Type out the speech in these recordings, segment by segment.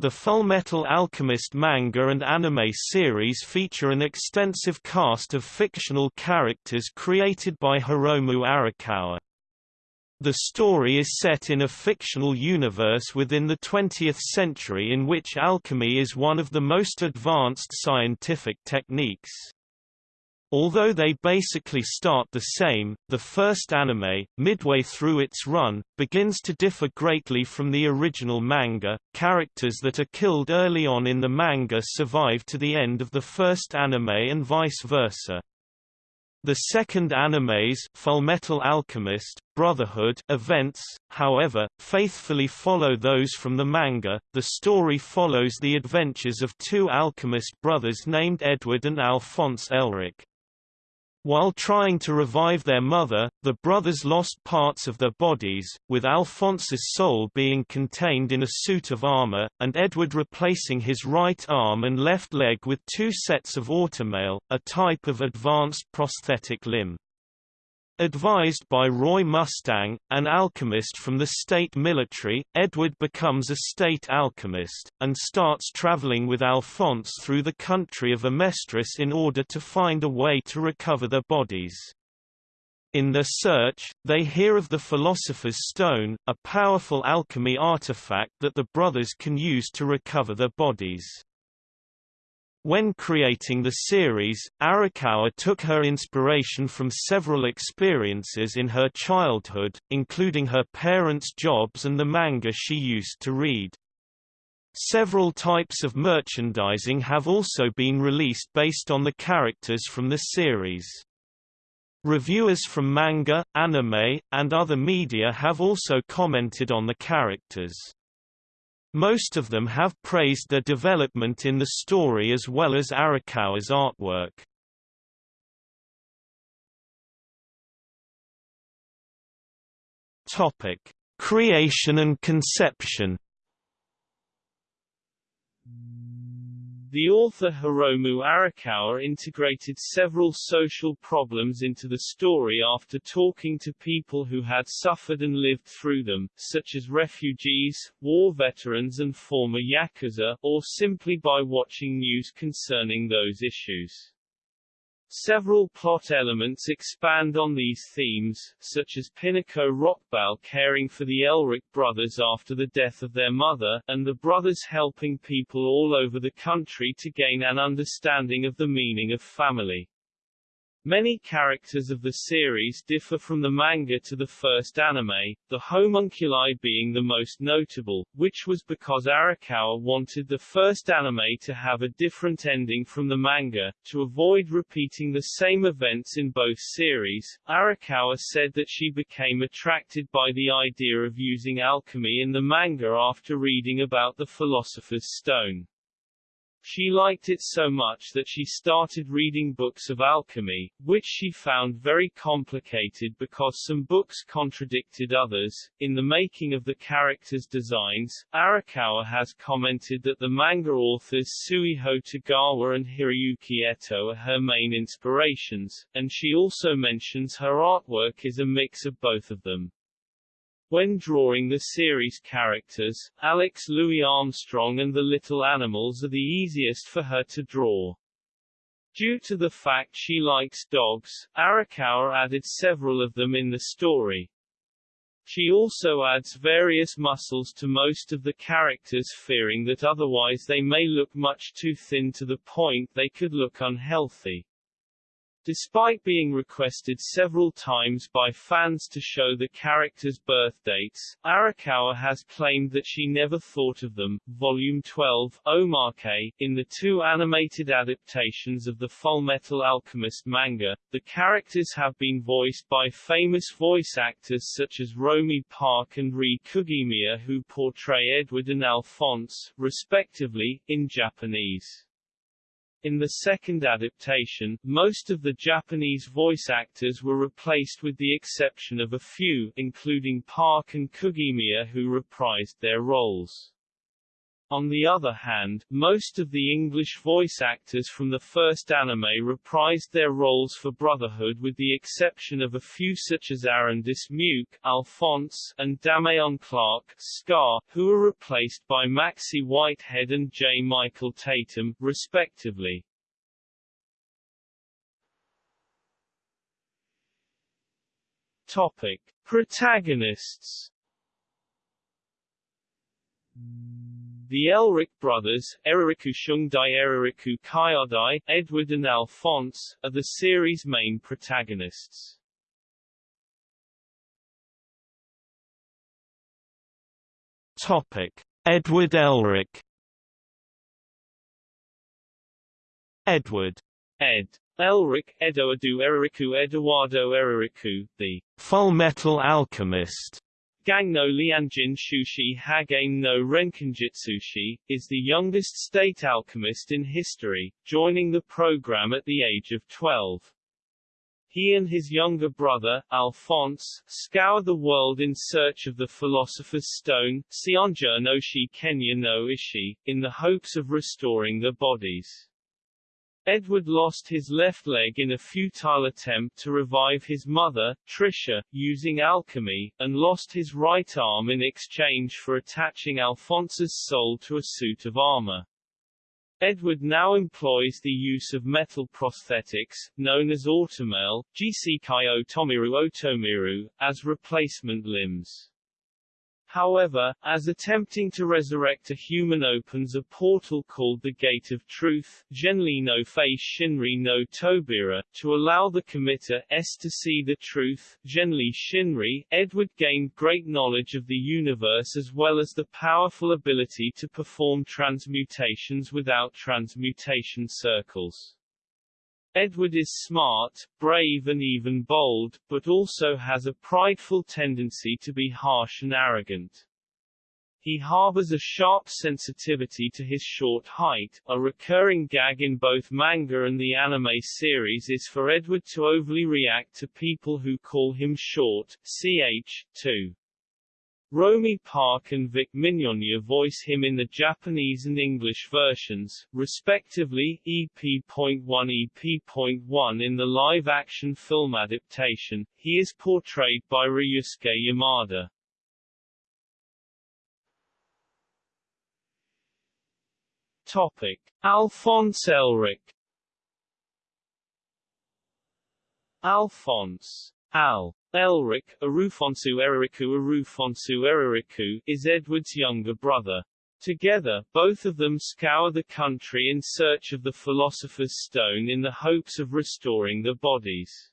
The Fullmetal Alchemist manga and anime series feature an extensive cast of fictional characters created by Hiromu Arakawa. The story is set in a fictional universe within the 20th century in which alchemy is one of the most advanced scientific techniques. Although they basically start the same, the first anime, midway through its run, begins to differ greatly from the original manga. Characters that are killed early on in the manga survive to the end of the first anime and vice versa. The second anime's Fullmetal Alchemist, Brotherhood events, however, faithfully follow those from the manga. The story follows the adventures of two alchemist brothers named Edward and Alphonse Elric. While trying to revive their mother, the brothers lost parts of their bodies, with Alphonse's soul being contained in a suit of armor, and Edward replacing his right arm and left leg with two sets of automail, a type of advanced prosthetic limb. Advised by Roy Mustang, an alchemist from the state military, Edward becomes a state alchemist, and starts traveling with Alphonse through the country of Amestris in order to find a way to recover their bodies. In their search, they hear of the Philosopher's Stone, a powerful alchemy artifact that the brothers can use to recover their bodies. When creating the series, Arakawa took her inspiration from several experiences in her childhood, including her parents' jobs and the manga she used to read. Several types of merchandising have also been released based on the characters from the series. Reviewers from manga, anime, and other media have also commented on the characters. Most of them have praised their development in the story as well as Arakawa's artwork. Topic: Creation and conception The author Hiromu Arakawa integrated several social problems into the story after talking to people who had suffered and lived through them, such as refugees, war veterans and former Yakuza, or simply by watching news concerning those issues. Several plot elements expand on these themes, such as Pinako Rockbell caring for the Elric brothers after the death of their mother, and the brothers helping people all over the country to gain an understanding of the meaning of family. Many characters of the series differ from the manga to the first anime, the homunculi being the most notable, which was because Arakawa wanted the first anime to have a different ending from the manga, to avoid repeating the same events in both series. Arakawa said that she became attracted by the idea of using alchemy in the manga after reading about the Philosopher's Stone. She liked it so much that she started reading books of alchemy, which she found very complicated because some books contradicted others. In the making of the characters' designs, Arakawa has commented that the manga authors Suiho Tagawa and Hiroyuki Eto are her main inspirations, and she also mentions her artwork is a mix of both of them. When drawing the series characters, Alex Louis Armstrong and the little animals are the easiest for her to draw. Due to the fact she likes dogs, Arakawa added several of them in the story. She also adds various muscles to most of the characters fearing that otherwise they may look much too thin to the point they could look unhealthy. Despite being requested several times by fans to show the characters' birth dates, Arakawa has claimed that she never thought of them. Volume 12, Omake, in the two animated adaptations of the Fullmetal Alchemist manga, the characters have been voiced by famous voice actors such as Romi Park and Rie Kugimiya who portray Edward and Alphonse, respectively, in Japanese. In the second adaptation, most of the Japanese voice actors were replaced with the exception of a few, including Park and Kugimiya who reprised their roles. On the other hand, most of the English voice actors from the first anime reprised their roles for Brotherhood with the exception of a few such as Aaron Dismuke, Alphonse, and Dameon Clarke, Scar, who were replaced by Maxie Whitehead and J. Michael Tatum, respectively. Topic. Protagonists The Elric brothers, Eririku Shungdai Eririku Kyodai, Edward and Alphonse, are the series' main protagonists. Topic: Edward Elric. Edward Ed. Elric, Edoadu Eririku Eduardo Eririku, the Full Metal Alchemist Gang no Lianjin Shushi Hagame no Renkinjitsushi, is the youngest state alchemist in history, joining the program at the age of 12. He and his younger brother, Alphonse, scour the world in search of the Philosopher's Stone, Sionja no Shi Kenya no Ishi, in the hopes of restoring their bodies. Edward lost his left leg in a futile attempt to revive his mother, Trisha, using alchemy, and lost his right arm in exchange for attaching Alphonse's soul to a suit of armor. Edward now employs the use of metal prosthetics, known as automail, Jisekai Otomiru Otomiru, as replacement limbs. However, as attempting to resurrect a human opens a portal called the Gate of Truth Genli no Face Shinri no Tobira, to allow the committer S to see the truth Genli Shinri, Edward gained great knowledge of the universe as well as the powerful ability to perform transmutations without transmutation circles. Edward is smart, brave and even bold, but also has a prideful tendency to be harsh and arrogant. He harbors a sharp sensitivity to his short height. A recurring gag in both manga and the anime series is for Edward to overly react to people who call him short, ch. 2. Romi Park and Vic Mignogna voice him in the Japanese and English versions, respectively, EP.1 EP.1 in the live-action film adaptation, he is portrayed by Ryusuke Yamada. Topic. Alphonse Elric Alphonse Al Elric, Arufonsu Eririku Arufonsu Eririku, is Edward's younger brother. Together, both of them scour the country in search of the Philosopher's Stone in the hopes of restoring their bodies.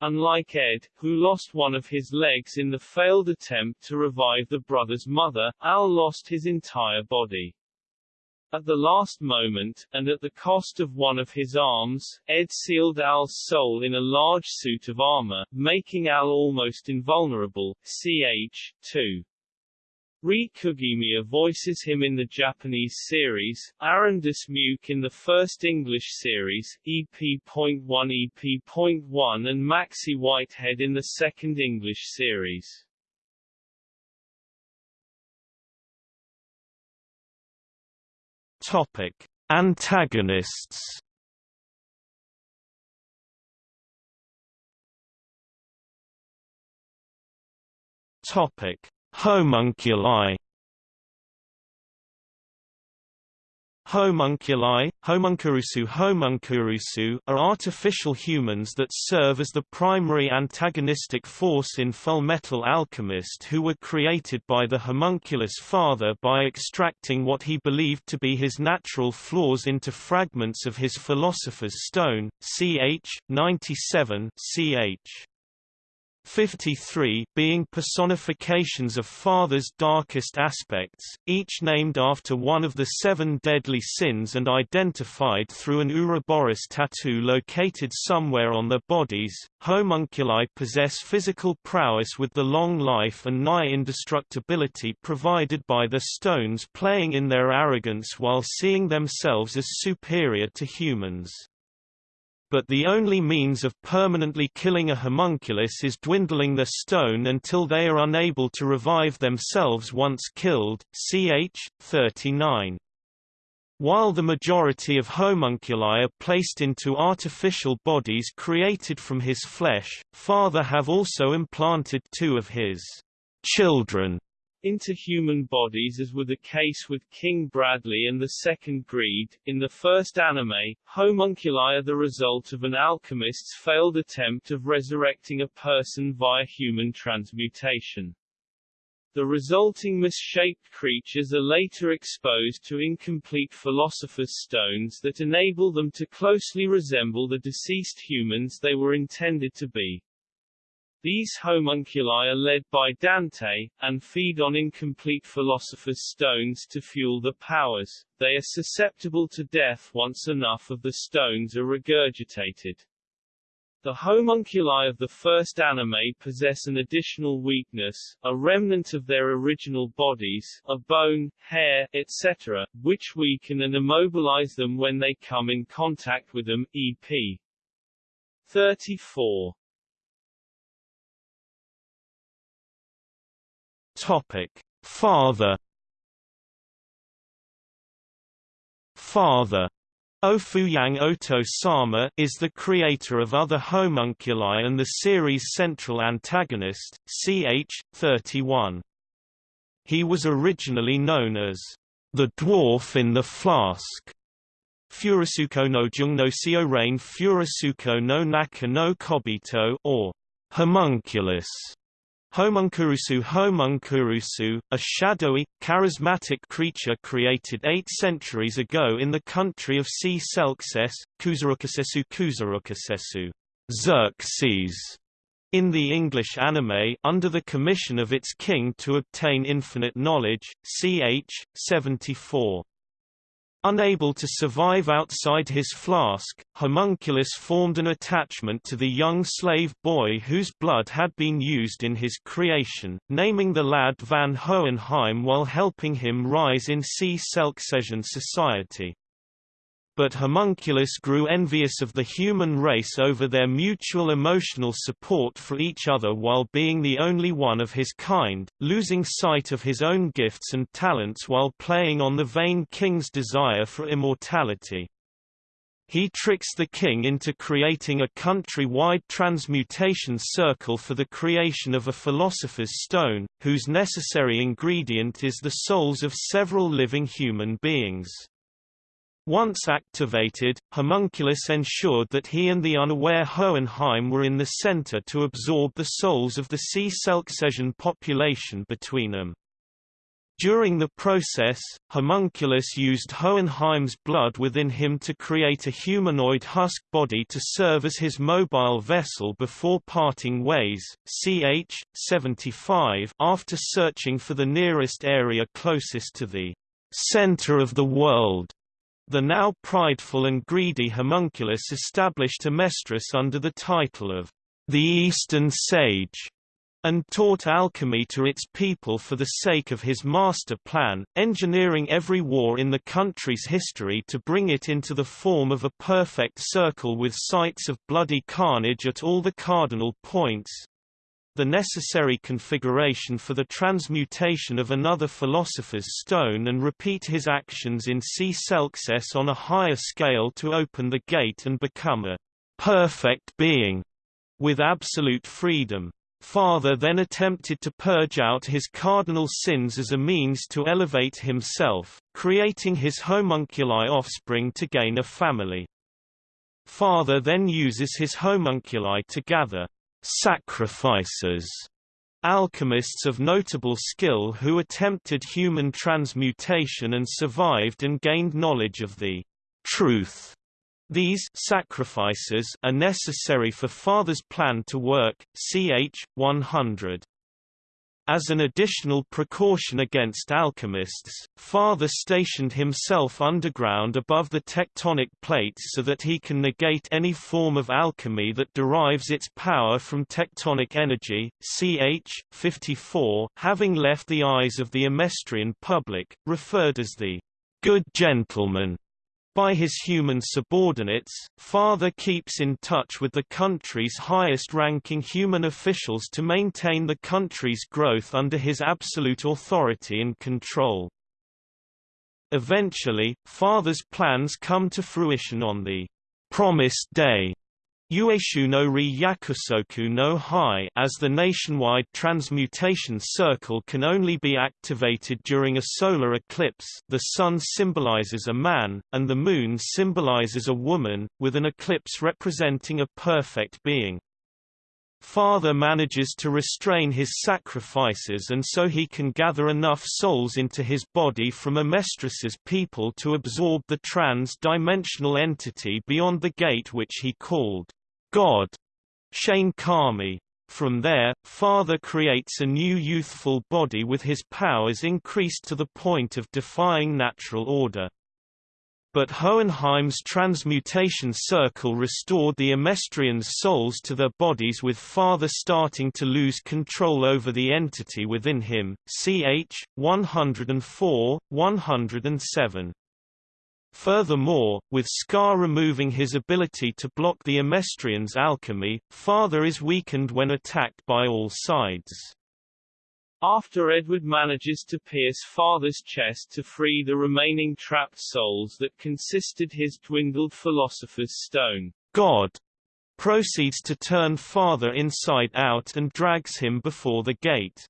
Unlike Ed, who lost one of his legs in the failed attempt to revive the brother's mother, Al lost his entire body. At the last moment, and at the cost of one of his arms, Ed sealed Al's soul in a large suit of armor, making Al almost invulnerable. Ch. 2. Rie Kugimiya voices him in the Japanese series, Aaron Dismuke in the first English series, EP.1 EP.1 and Maxie Whitehead in the second English series. Topic: Antagonists. Topic: Homunculi. Homunculi, homuncurusu homuncurusu are artificial humans that serve as the primary antagonistic force in Fullmetal Alchemist who were created by the homunculus father by extracting what he believed to be his natural flaws into fragments of his Philosopher's Stone, ch. 97 ch. 53 being personifications of Father's darkest aspects, each named after one of the seven deadly sins and identified through an Ouroboros tattoo located somewhere on their bodies. Homunculi possess physical prowess with the long life and nigh indestructibility provided by the stones playing in their arrogance while seeing themselves as superior to humans. But the only means of permanently killing a homunculus is dwindling their stone until they are unable to revive themselves once killed. Ch. 39. While the majority of homunculi are placed into artificial bodies created from his flesh, Father have also implanted two of his children into human bodies as were the case with King Bradley and the Second Greed. In the first anime, homunculi are the result of an alchemist's failed attempt of resurrecting a person via human transmutation. The resulting misshaped creatures are later exposed to incomplete Philosopher's Stones that enable them to closely resemble the deceased humans they were intended to be. These homunculi are led by Dante, and feed on incomplete Philosopher's Stones to fuel the powers. They are susceptible to death once enough of the stones are regurgitated. The homunculi of the first anime possess an additional weakness, a remnant of their original bodies, a bone, hair, etc., which weaken and immobilize them when they come in contact with them, e.p. 34. Topic: Father Father Ofuyang Oto-sama is the creator of other homunculi and the series' central antagonist, CH-31. He was originally known as the dwarf in the flask. Furusuko no Jung no Sio Rain no Naka no Kobito or homunculus. Homuncurusu Homuncurusu, a shadowy, charismatic creature created eight centuries ago in the country of C. Selkses, Kuzarukasesu Kuzarukasesu, Xerxes, in the English anime under the commission of its king to obtain infinite knowledge, ch. 74. Unable to survive outside his flask, Homunculus formed an attachment to the young slave boy whose blood had been used in his creation, naming the lad Van Hohenheim while helping him rise in C. Selksesian society. But Homunculus grew envious of the human race over their mutual emotional support for each other while being the only one of his kind, losing sight of his own gifts and talents while playing on the vain king's desire for immortality. He tricks the king into creating a country-wide transmutation circle for the creation of a philosopher's stone, whose necessary ingredient is the souls of several living human beings. Once activated, Homunculus ensured that he and the unaware Hohenheim were in the center to absorb the souls of the C. Selksesian population between them. During the process, Homunculus used Hohenheim's blood within him to create a humanoid husk body to serve as his mobile vessel before parting ways. Ch. 75 After searching for the nearest area closest to the center of the world, the now prideful and greedy homunculus established Amestris under the title of the Eastern Sage, and taught alchemy to its people for the sake of his master plan, engineering every war in the country's history to bring it into the form of a perfect circle with sites of bloody carnage at all the cardinal points, the necessary configuration for the transmutation of another philosopher's stone and repeat his actions in C. Selkses on a higher scale to open the gate and become a perfect being with absolute freedom. Father then attempted to purge out his cardinal sins as a means to elevate himself, creating his homunculi offspring to gain a family. Father then uses his homunculi to gather sacrifices alchemists of notable skill who attempted human transmutation and survived and gained knowledge of the truth. These sacrifices are necessary for Father's plan to work. Ch. 100. As an additional precaution against alchemists, Father stationed himself underground above the tectonic plates so that he can negate any form of alchemy that derives its power from tectonic energy. Ch. 54 having left the eyes of the Amestrian public, referred as the good gentleman By his human subordinates, Father keeps in touch with the country's highest-ranking human officials to maintain the country's growth under his absolute authority and control. Eventually, Father's plans come to fruition on the promised day Ueshu no Ri Yakusoku no Hai as the nationwide transmutation circle can only be activated during a solar eclipse the sun symbolizes a man, and the moon symbolizes a woman, with an eclipse representing a perfect being. Father manages to restrain his sacrifices and so he can gather enough souls into his body from Amestris's people to absorb the trans-dimensional entity beyond the gate which he called God, Shane Kami. From there, Father creates a new youthful body with his powers increased to the point of defying natural order. But Hohenheim's transmutation circle restored the Amestrians' souls to their bodies with Father starting to lose control over the entity within him, ch. 104, 107. Furthermore, with Scar removing his ability to block the Amestrians' alchemy, Father is weakened when attacked by all sides. After Edward manages to pierce Father's chest to free the remaining trapped souls that consisted his dwindled Philosopher's Stone, God proceeds to turn Father inside out and drags him before the gate.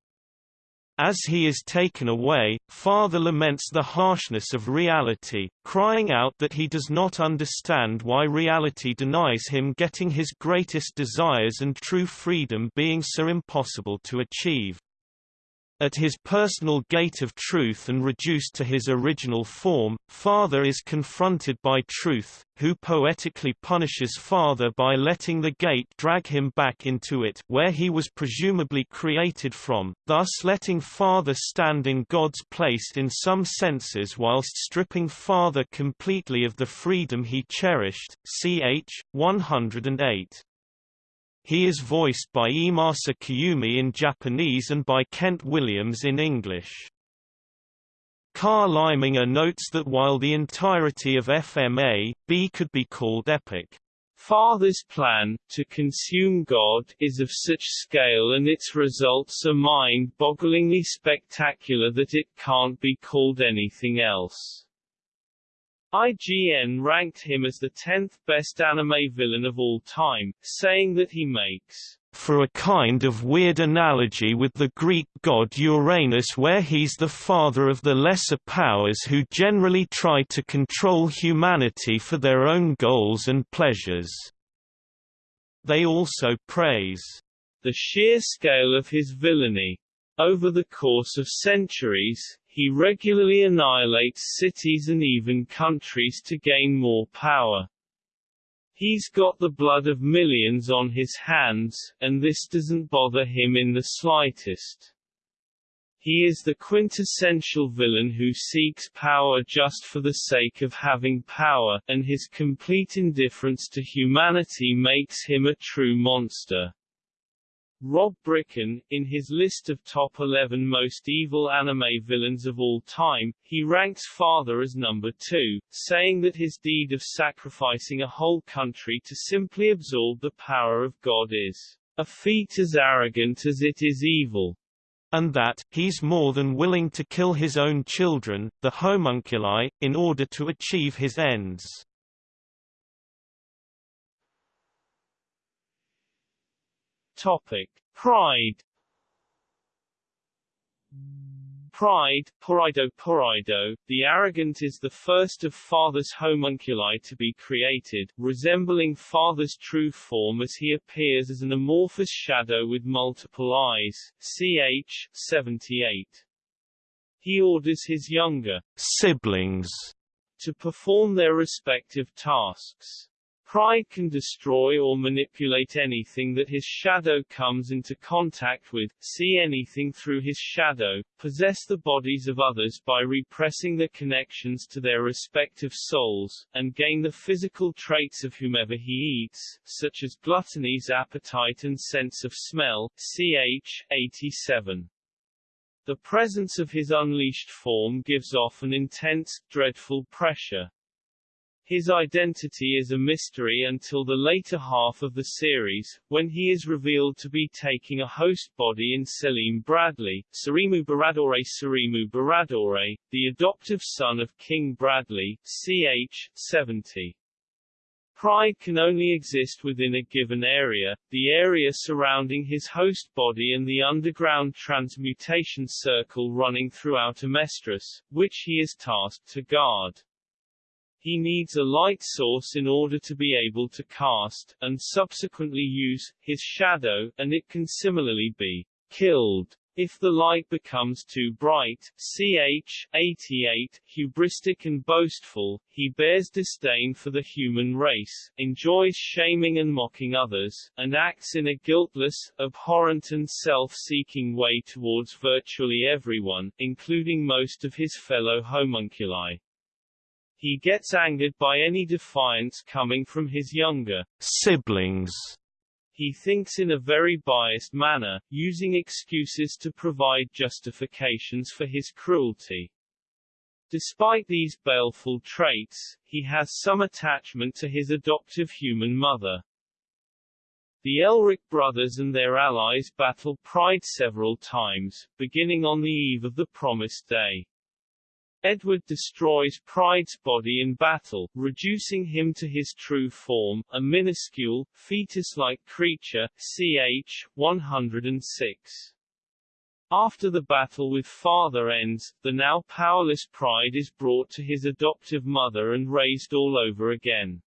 As he is taken away, Father laments the harshness of reality, crying out that he does not understand why reality denies him getting his greatest desires and true freedom being so impossible to achieve. At his personal gate of truth and reduced to his original form, Father is confronted by Truth, who poetically punishes Father by letting the gate drag him back into it where he was presumably created from, thus letting Father stand in God's place in some senses whilst stripping Father completely of the freedom he cherished. Ch. 108. He is voiced by Iemasa Kayumi in Japanese and by Kent Williams in English. Carl Leiminger notes that while the entirety of FMA, B could be called epic. Father's plan, to consume God, is of such scale and its results are mind-bogglingly spectacular that it can't be called anything else. IGN ranked him as the 10th best anime villain of all time, saying that he makes for a kind of weird analogy with the Greek god Uranus where he's the father of the lesser powers who generally try to control humanity for their own goals and pleasures. They also praise the sheer scale of his villainy. Over the course of centuries, he regularly annihilates cities and even countries to gain more power. He's got the blood of millions on his hands, and this doesn't bother him in the slightest. He is the quintessential villain who seeks power just for the sake of having power, and his complete indifference to humanity makes him a true monster. Rob Bricken, in his list of top 11 most evil anime villains of all time, he ranks Father as number 2, saying that his deed of sacrificing a whole country to simply absorb the power of God is a feat as arrogant as it is evil. And that, he's more than willing to kill his own children, the homunculi, in order to achieve his ends. Topic: Pride. Pride, Poraido Poraido, the arrogant is the first of Father's homunculi to be created, resembling Father's true form as he appears as an amorphous shadow with multiple eyes, ch. 78. He orders his younger siblings to perform their respective tasks. Pride can destroy or manipulate anything that his shadow comes into contact with, see anything through his shadow, possess the bodies of others by repressing the connections to their respective souls, and gain the physical traits of whomever he eats, such as gluttony's appetite and sense of smell, ch. 87. The presence of his unleashed form gives off an intense, dreadful pressure. His identity is a mystery until the later half of the series, when he is revealed to be taking a host body in Selim Bradley, Surimu Baradore Baradore, the adoptive son of King Bradley, ch. 70. Pride can only exist within a given area, the area surrounding his host body and the underground transmutation circle running throughout Amestris, which he is tasked to guard. He needs a light source in order to be able to cast, and subsequently use, his shadow, and it can similarly be killed if the light becomes too bright, ch. 88, hubristic and boastful, he bears disdain for the human race, enjoys shaming and mocking others, and acts in a guiltless, abhorrent and self-seeking way towards virtually everyone, including most of his fellow homunculi. He gets angered by any defiance coming from his younger siblings. He thinks in a very biased manner, using excuses to provide justifications for his cruelty. Despite these baleful traits, he has some attachment to his adoptive human mother. The Elric brothers and their allies battle Pride several times, beginning on the eve of the Promised Day. Edward destroys Pride's body in battle, reducing him to his true form, a minuscule, fetus-like creature, ch. 106. After the battle with father ends, the now powerless Pride is brought to his adoptive mother and raised all over again.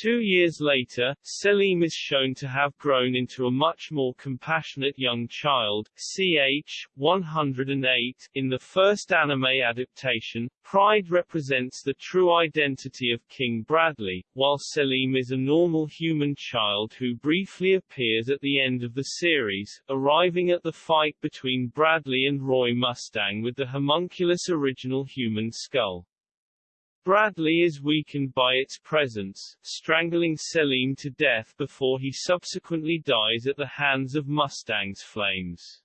Two years later, Selim is shown to have grown into a much more compassionate young child, ch. 108. In the first anime adaptation, Pride represents the true identity of King Bradley, while Selim is a normal human child who briefly appears at the end of the series, arriving at the fight between Bradley and Roy Mustang with the homunculus original human skull. Bradley is weakened by its presence, strangling Selim to death before he subsequently dies at the hands of Mustang's flames.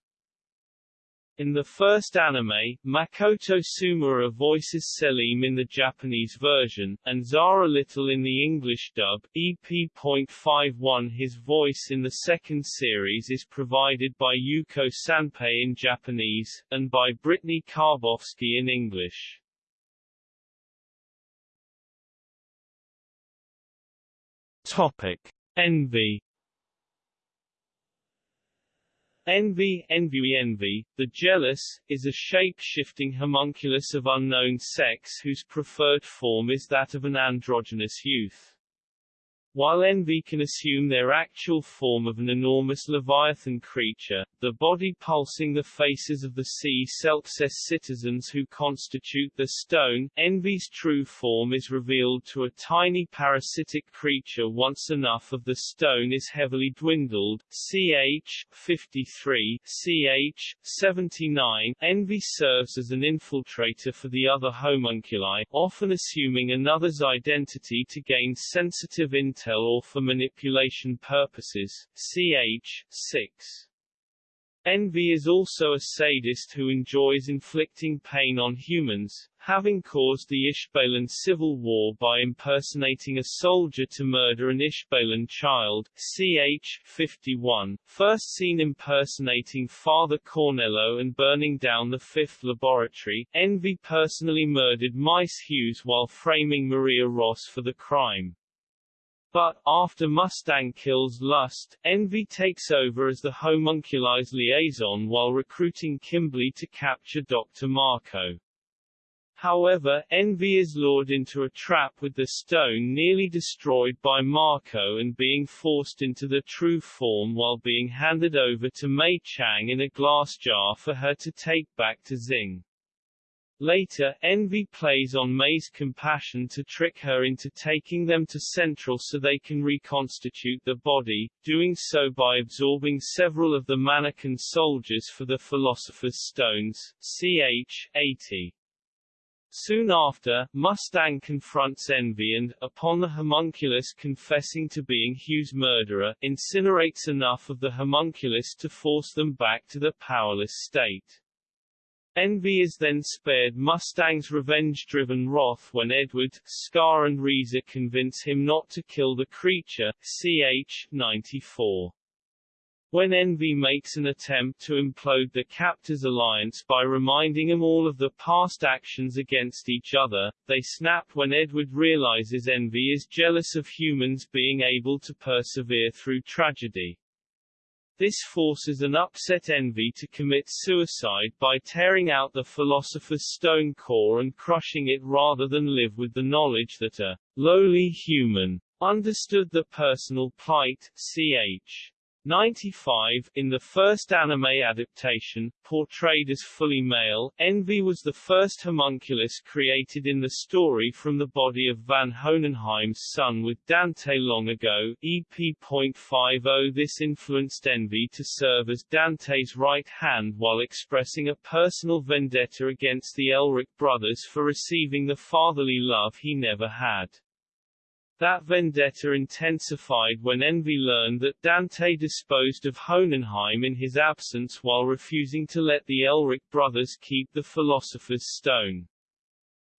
In the first anime, Makoto Tsumura voices Selim in the Japanese version, and Zara Little in the English dub. EP.51 His voice in the second series is provided by Yuko Sanpei in Japanese, and by Brittany Karbowski in English. Topic: Envy. Envy, envy, envy, the jealous, is a shape-shifting homunculus of unknown sex whose preferred form is that of an androgynous youth. While envy can assume their actual form of an enormous leviathan creature, the body pulsing the faces of the sea Selkses citizens who constitute the stone, envy's true form is revealed to a tiny parasitic creature once enough of the stone is heavily dwindled, ch. 53, ch. 79. Envy serves as an infiltrator for the other homunculi, often assuming another's identity to gain sensitive intel or for manipulation purposes, ch. 6. Envy is also a sadist who enjoys inflicting pain on humans, having caused the Ishbalan civil war by impersonating a soldier to murder an Ishbalan child, ch. 51, first seen impersonating Father Cornello and burning down the fifth laboratory. Envy personally murdered Maes Hughes while framing Maria Ross for the crime. But, after Mustang kills Lust, Envy takes over as the homunculi's liaison while recruiting Kimblee to capture Dr. Marcoh. However, Envy is lured into a trap with the stone nearly destroyed by Marcoh and being forced into the true form while being handed over to Mei Chang in a glass jar for her to take back to Xing. Later, Envy plays on Mei's compassion to trick her into taking them to Central so they can reconstitute the body, doing so by absorbing several of the mannequin soldiers for the Philosopher's Stones, ch. 80. Soon after, Mustang confronts Envy and, upon the homunculus confessing to being Hughes' murderer, incinerates enough of the homunculus to force them back to the powerless state. Envy is then spared Mustang's revenge-driven wrath when Edward, Scar and Riza convince him not to kill the creature, ch. 94. When Envy makes an attempt to implode the captors' alliance by reminding them all of the past actions against each other, they snap when Edward realizes Envy is jealous of humans being able to persevere through tragedy. This forces an upset envy to commit suicide by tearing out the philosopher's stone core and crushing it rather than live with the knowledge that a lowly human understood the personal plight, ch. 95, in the first anime adaptation, portrayed as fully male, Envy was the first homunculus created in the story from the body of Van Hohenheim's son with Dante long ago, EP.50 This influenced Envy to serve as Dante's right hand while expressing a personal vendetta against the Elric brothers for receiving the fatherly love he never had. That vendetta intensified when Envy learned that Dante disposed of Hohenheim in his absence while refusing to let the Elric brothers keep the Philosopher's Stone.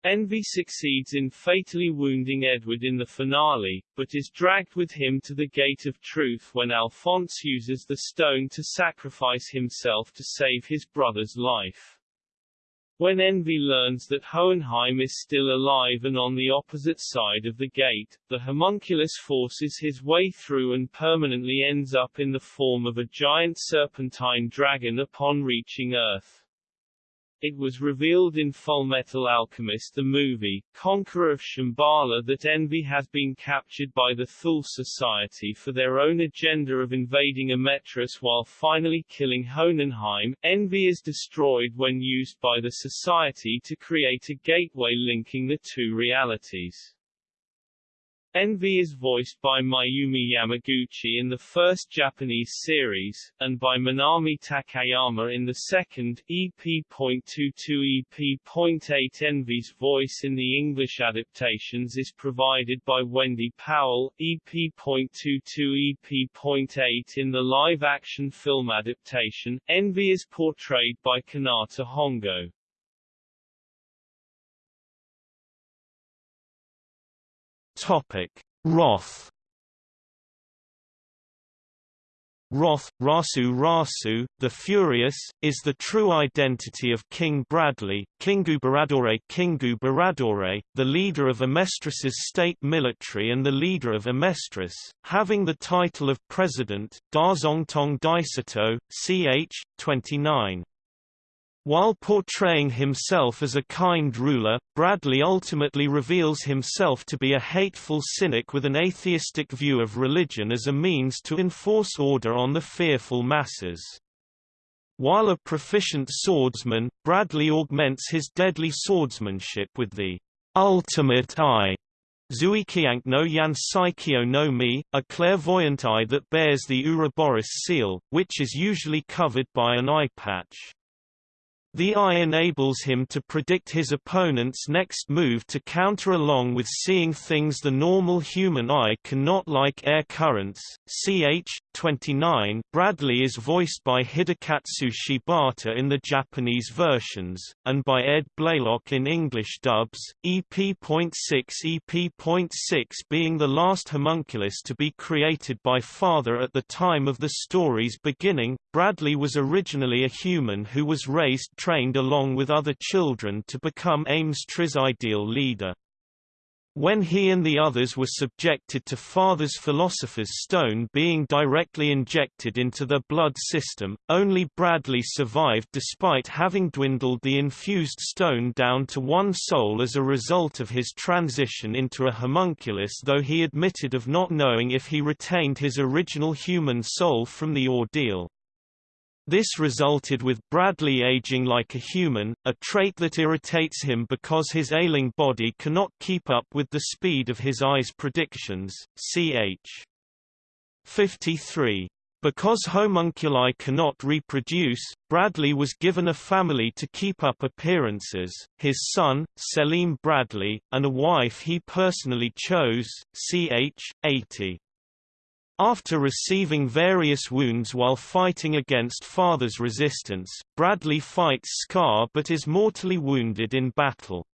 Envy succeeds in fatally wounding Edward in the finale, but is dragged with him to the Gate of Truth when Alphonse uses the stone to sacrifice himself to save his brother's life. When Envy learns that Hohenheim is still alive and on the opposite side of the gate, the homunculus forces his way through and permanently ends up in the form of a giant serpentine dragon upon reaching Earth. It was revealed in Fullmetal Alchemist the movie, Conqueror of Shambhala that Envy has been captured by the Thule Society for their own agenda of invading Amestris while finally killing Hohenheim. Envy is destroyed when used by the Society to create a gateway linking the two realities. Envy is voiced by Mayumi Yamaguchi in the first Japanese series, and by Minami Takayama in the second, EP.22 EP.8 Envy's voice in the English adaptations is provided by Wendy Powell, EP.22 EP.8 in the live-action film adaptation, Envy is portrayed by Kanata Hongo. Topic: Wrath. Wrath, Rasu Rasu, the Furious, is the true identity of King Bradley, Kingu Baradore Kingu Baradore, the leader of Amestris's state military and the leader of Amestris, having the title of President, Dazongtong Daisato, ch. 29. While portraying himself as a kind ruler, Bradley ultimately reveals himself to be a hateful cynic with an atheistic view of religion as a means to enforce order on the fearful masses. While a proficient swordsman, Bradley augments his deadly swordsmanship with the ultimate eye, Zuikiank no Yansaikyo no Mi, a clairvoyant eye that bears the Ouroboros seal, which is usually covered by an eye patch. The eye enables him to predict his opponent's next move to counter along with seeing things the normal human eye cannot like air currents. Ch. 29 Bradley is voiced by Hidekatsu Shibata in the Japanese versions, and by Ed Blaylock in English dubs, EP.6 EP.6 being the last homunculus to be created by Father at the time of the story's beginning. Bradley was originally a human who was raised trained along with other children to become Ames Amestris' ideal leader. When he and the others were subjected to Father's Philosopher's Stone being directly injected into their blood system, only Bradley survived despite having dwindled the infused stone down to one soul as a result of his transition into a homunculus though he admitted of not knowing if he retained his original human soul from the ordeal. This resulted with Bradley aging like a human, a trait that irritates him because his ailing body cannot keep up with the speed of his eyes' predictions. Ch. 53. Because homunculi cannot reproduce, Bradley was given a family to keep up appearances, his son, Selim Bradley, and a wife he personally chose, ch. 80. After receiving various wounds while fighting against father's resistance, Bradley fights Scar but is mortally wounded in battle.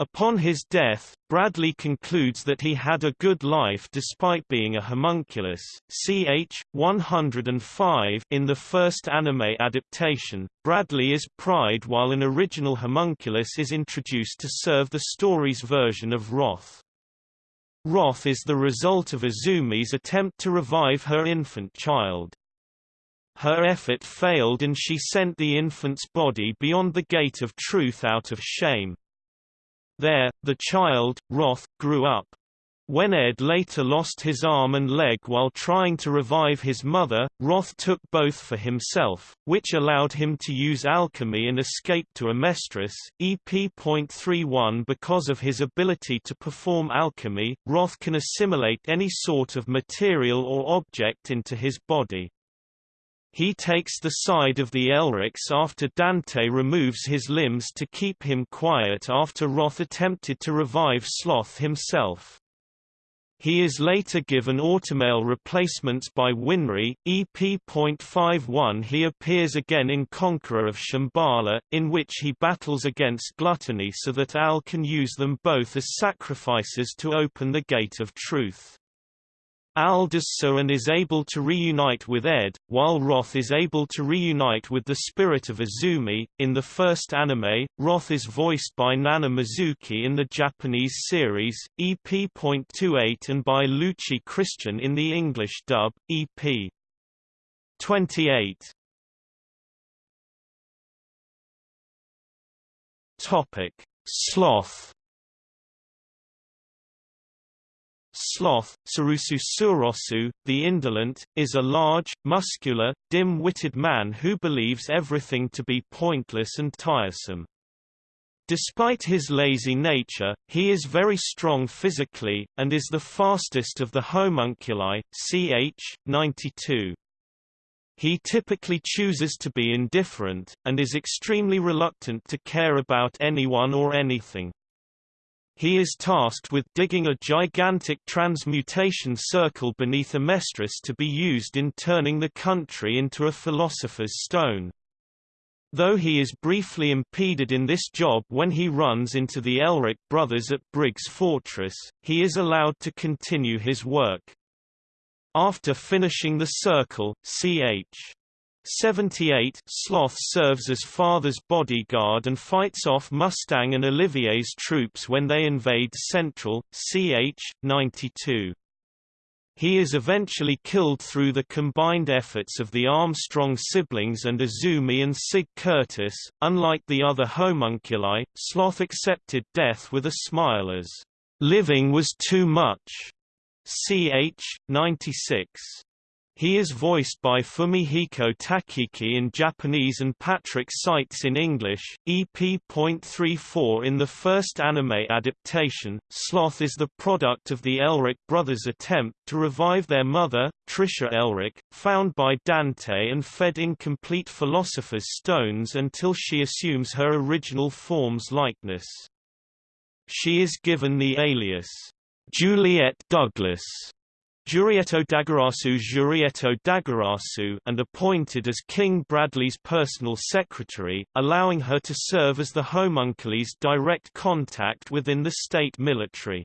Upon his death, Bradley concludes that he had a good life despite being a homunculus. Ch. 105 In the first anime adaptation, Bradley is Pride while an original homunculus is introduced to serve the story's version of Wrath. Wrath is the result of Izumi's attempt to revive her infant child. Her effort failed and she sent the infant's body beyond the gate of truth out of shame. There, the child, Wrath, grew up. When Ed later lost his arm and leg while trying to revive his mother, Wrath took both for himself, which allowed him to use alchemy and escape to Amestris. EP.31 Because of his ability to perform alchemy, Wrath can assimilate any sort of material or object into his body. He takes the side of the Elrics after Dante removes his limbs to keep him quiet after Wrath attempted to revive Sloth himself. He is later given automail replacements by Winry. EP.51 He appears again in Conqueror of Shambhala, in which he battles against gluttony so that Al can use them both as sacrifices to open the Gate of Truth. Al does so and is able to reunite with Ed, while Wrath is able to reunite with the spirit of Izumi. In the first anime, Wrath is voiced by Nana Mizuki in the Japanese series, EP.28 and by Luci Christian in the English dub, EP. 28. Topic: Sloth Sloth, Sarusu Surosu, the indolent, is a large, muscular, dim-witted man who believes everything to be pointless and tiresome. Despite his lazy nature, he is very strong physically, and is the fastest of the homunculi, ch. 92. He typically chooses to be indifferent, and is extremely reluctant to care about anyone or anything. He is tasked with digging a gigantic transmutation circle beneath Amestris to be used in turning the country into a philosopher's stone. Though he is briefly impeded in this job when he runs into the Elric brothers at Briggs Fortress, he is allowed to continue his work. After finishing the circle, ch. 78 Sloth serves as father's bodyguard and fights off Mustang and Olivier's troops when they invade Central, ch. 92. He is eventually killed through the combined efforts of the Armstrong siblings and Izumi and Sig Curtis. Unlike the other homunculi, Sloth accepted death with a smile as, living was too much. ch. 96. He is voiced by Fumihiko Tachiki in Japanese and Patrick Seitz in English. EP.34 In the first anime adaptation, Sloth is the product of the Elric brothers' attempt to revive their mother, Trisha Elric, found by Dante and fed incomplete Philosopher's Stones until she assumes her original form's likeness. She is given the alias, Juliet Douglas Jurieto Dagarasu Jurieto Dagarasu and appointed as King Bradley's personal secretary, allowing her to serve as the homunculi's direct contact within the state military.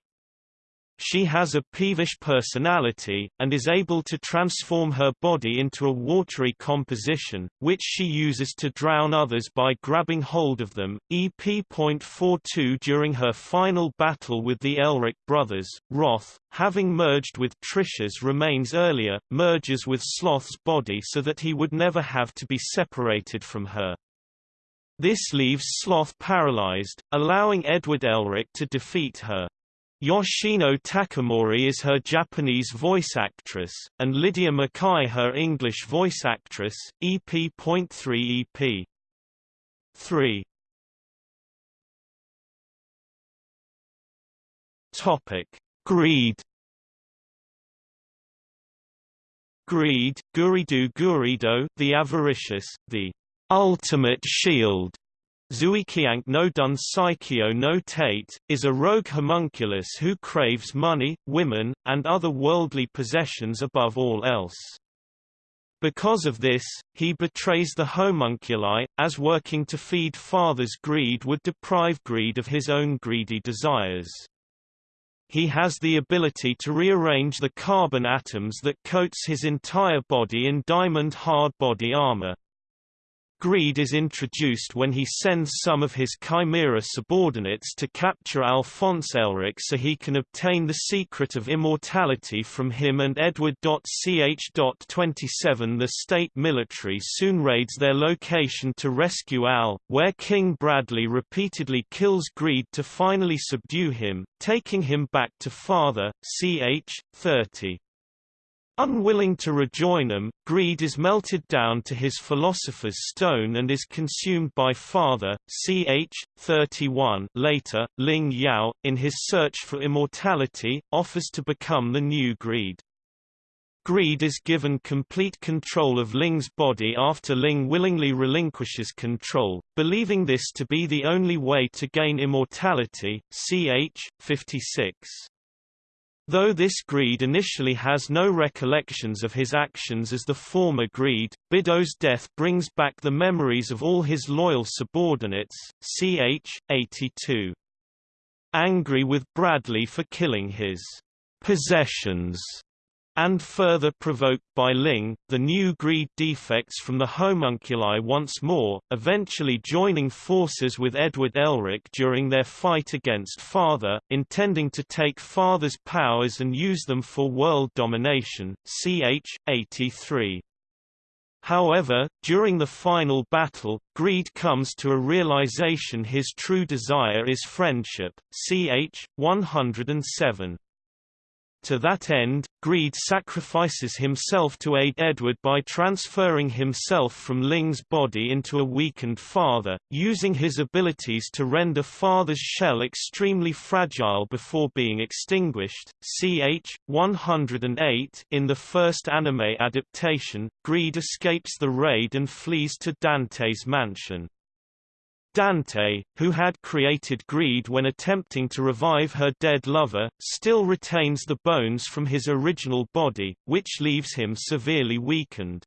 She has a peevish personality, and is able to transform her body into a watery composition, which she uses to drown others by grabbing hold of them. EP.42 During her final battle with the Elric brothers, Wrath, having merged with Trisha's remains earlier, merges with Sloth's body so that he would never have to be separated from her. This leaves Sloth paralyzed, allowing Edward Elric to defeat her. Yoshino Takamori is her Japanese voice actress, and Lydia Mackay her English voice actress, EP.3 EP. 3 Topic: Greed. Greed, Guridu Gurido, the avaricious, the ultimate shield, Zuikiank no Dun Saikyo no Tate, is a rogue homunculus who craves money, women, and other worldly possessions above all else. Because of this, he betrays the homunculi, as working to feed father's greed would deprive greed of his own greedy desires. He has the ability to rearrange the carbon atoms that coats his entire body in diamond hard body armor. Greed is introduced when he sends some of his Chimera subordinates to capture Alphonse Elric so he can obtain the secret of immortality from him and Edward. Ch. 27 The state military soon raids their location to rescue Al, where King Bradley repeatedly kills Greed to finally subdue him, taking him back to father, ch. 30. Unwilling to rejoin them, greed is melted down to his philosopher's stone and is consumed by father, ch. 31 later, Ling Yao, in his search for immortality, offers to become the new greed. Greed is given complete control of Ling's body after Ling willingly relinquishes control, believing this to be the only way to gain immortality, ch. 56. Though this greed initially has no recollections of his actions as the former greed, Bidou's death brings back the memories of all his loyal subordinates, ch. 82. Angry with Bradley for killing his possessions, and further provoked by Ling, the new greed defects from the homunculi once more, eventually joining forces with Edward Elric during their fight against Father, intending to take Father's powers and use them for world domination, ch. 83. However, during the final battle, Greed comes to a realization his true desire is friendship, ch. 107. To that end, Greed sacrifices himself to aid Edward by transferring himself from Ling's body into a weakened father, using his abilities to render father's shell extremely fragile before being extinguished. Ch. 108 In the first anime adaptation, Greed escapes the raid and flees to Dante's mansion. Dante, who had created greed when attempting to revive her dead lover, still retains the bones from his original body, which leaves him severely weakened.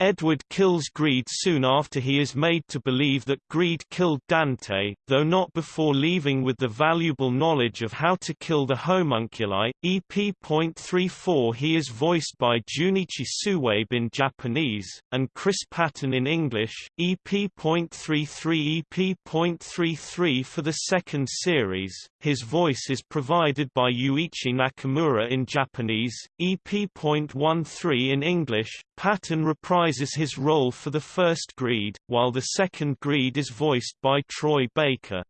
Edward kills Greed soon after he is made to believe that Greed killed Dante, though not before leaving with the valuable knowledge of how to kill the homunculi. EP.34 He is voiced by Junichi Suwabe in Japanese, and Chris Patton in English. EP.33 EP.33 For the second series, his voice is provided by Yuichi Nakamura in Japanese, EP.13 in English. Patton reprises his role for the first Greed, while the second Greed is voiced by Troy Baker.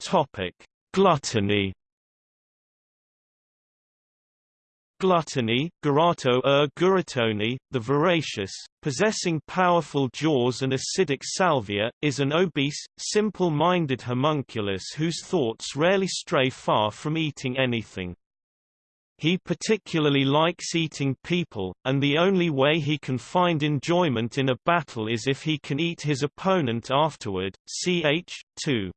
Topic: Gluttony Gluttony, Garato er guratoni, the voracious, possessing powerful jaws and acidic salvia, is an obese, simple-minded homunculus whose thoughts rarely stray far from eating anything. He particularly likes eating people, and the only way he can find enjoyment in a battle is if he can eat his opponent afterward. Ch. 2.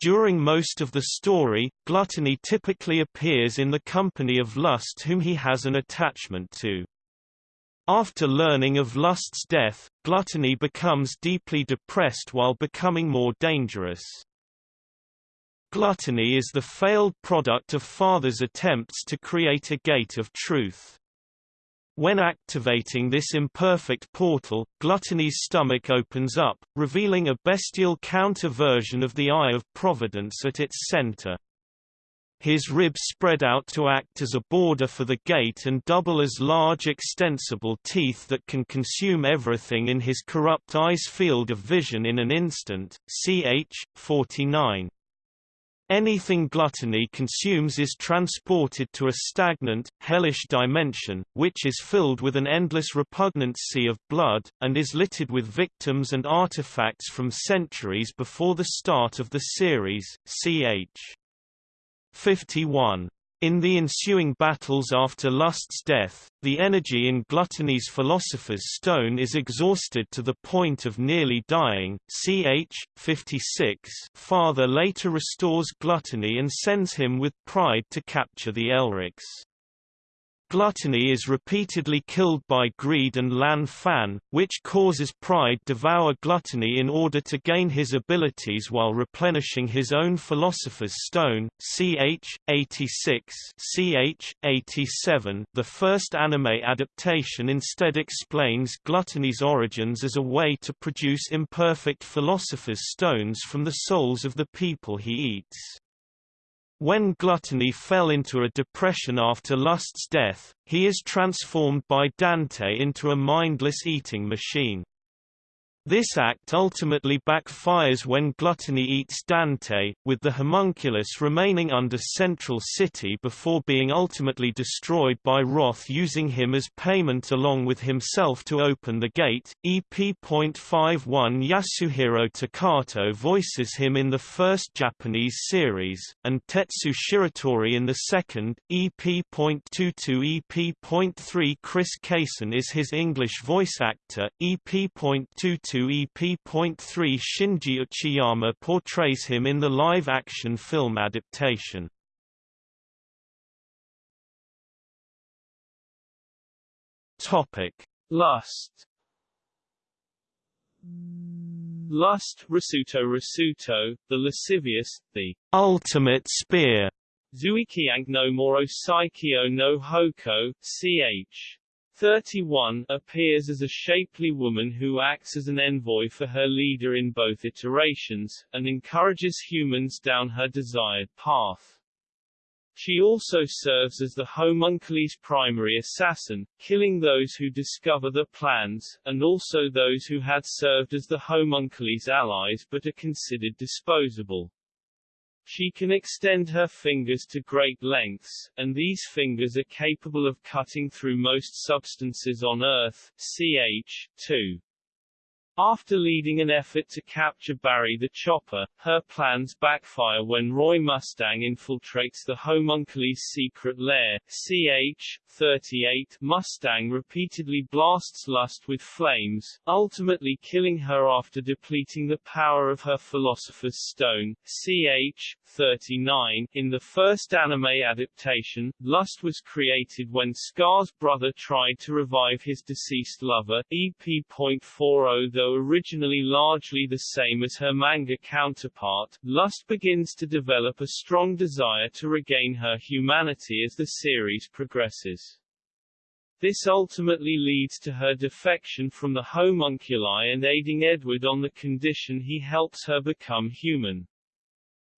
During most of the story, gluttony typically appears in the company of lust whom he has an attachment to. After learning of lust's death, gluttony becomes deeply depressed while becoming more dangerous. Gluttony is the failed product of father's attempts to create a gate of truth. When activating this imperfect portal, Gluttony's stomach opens up, revealing a bestial counter-version of the Eye of Providence at its center. His ribs spread out to act as a border for the gate and double as large extensible teeth that can consume everything in his corrupt eye's field of vision in an instant. Ch. 49. Anything gluttony consumes is transported to a stagnant, hellish dimension, which is filled with an endless repugnant sea of blood, and is littered with victims and artifacts from centuries before the start of the series, ch. 51. In the ensuing battles after Lust's death, the energy in Gluttony's Philosopher's Stone is exhausted to the point of nearly dying. Ch. 56 Father later restores Gluttony and sends him with pride to capture the Elrics. Gluttony is repeatedly killed by greed and Lan Fan, which causes Pride to devour Gluttony in order to gain his abilities while replenishing his own Philosopher's Stone. Ch. 86 Ch. 87 The first anime adaptation instead explains Gluttony's origins as a way to produce imperfect Philosopher's Stones from the souls of the people he eats. When Gluttony fell into a depression after Lust's death, he is transformed by Dante into a mindless eating machine. This act ultimately backfires when Gluttony eats Dante, with the homunculus remaining under Central City before being ultimately destroyed by Wrath using him as payment along with himself to open the gate. EP.51 Yasuhiro Takato voices him in the first Japanese series, and Tetsu Shiratori in the second. EP.22 EP.3 Chris Cason is his English voice actor. EP.22 EP.3 Shinji Uchiyama portrays him in the live-action film adaptation. Lust. Lust, Rasuto Rasuto, the lascivious, the ultimate spear. Zuikiang no Moro Saikyo no Hoko, ch. 31 appears as a shapely woman who acts as an envoy for her leader in both iterations, and encourages humans down her desired path. She also serves as the homunculus' primary assassin, killing those who discover the plans, and also those who had served as the homunculus' allies but are considered disposable. She can extend her fingers to great lengths, and these fingers are capable of cutting through most substances on Earth. Ch. 2. After leading an effort to capture Barry the Chopper, her plans backfire when Roy Mustang infiltrates the homunculus' secret lair. Ch. 38 Mustang repeatedly blasts Lust with flames, ultimately killing her after depleting the power of her Philosopher's Stone. Ch. 39 In the first anime adaptation, Lust was created when Scar's brother tried to revive his deceased lover, EP.40 though originally largely the same as her manga counterpart, Lust begins to develop a strong desire to regain her humanity as the series progresses. This ultimately leads to her defection from the homunculi and aiding Edward on the condition he helps her become human.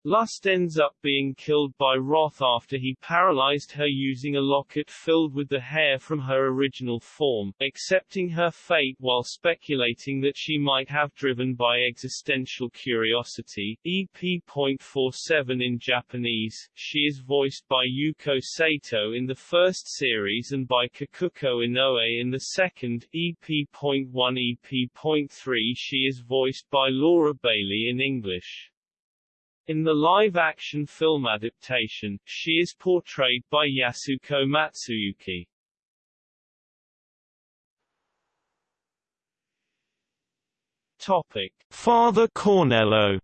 Lust ends up being killed by Wrath after he paralyzed her using a locket filled with the hair from her original form, accepting her fate while speculating that she might have driven by existential curiosity. EP.47 in Japanese, she is voiced by Yuko Sato in the first series and by Kikuko Inoue in the second. EP.1 EP.3 she is voiced by Laura Bailey in English. In the live-action film adaptation, she is portrayed by Yasuko Matsuyuki. Topic: Father Cornello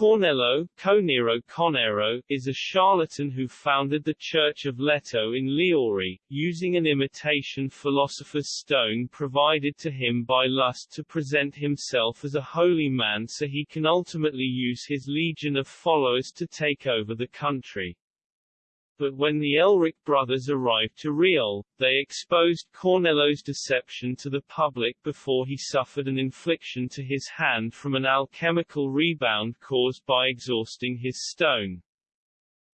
Cornello, Conero Conero, is a charlatan who founded the Church of Leto in Lior, using an imitation philosopher's stone provided to him by Lust to present himself as a holy man so he can ultimately use his legion of followers to take over the country but when the Elric brothers arrived to Riol, they exposed Cornello's deception to the public before he suffered an infliction to his hand from an alchemical rebound caused by exhausting his stone.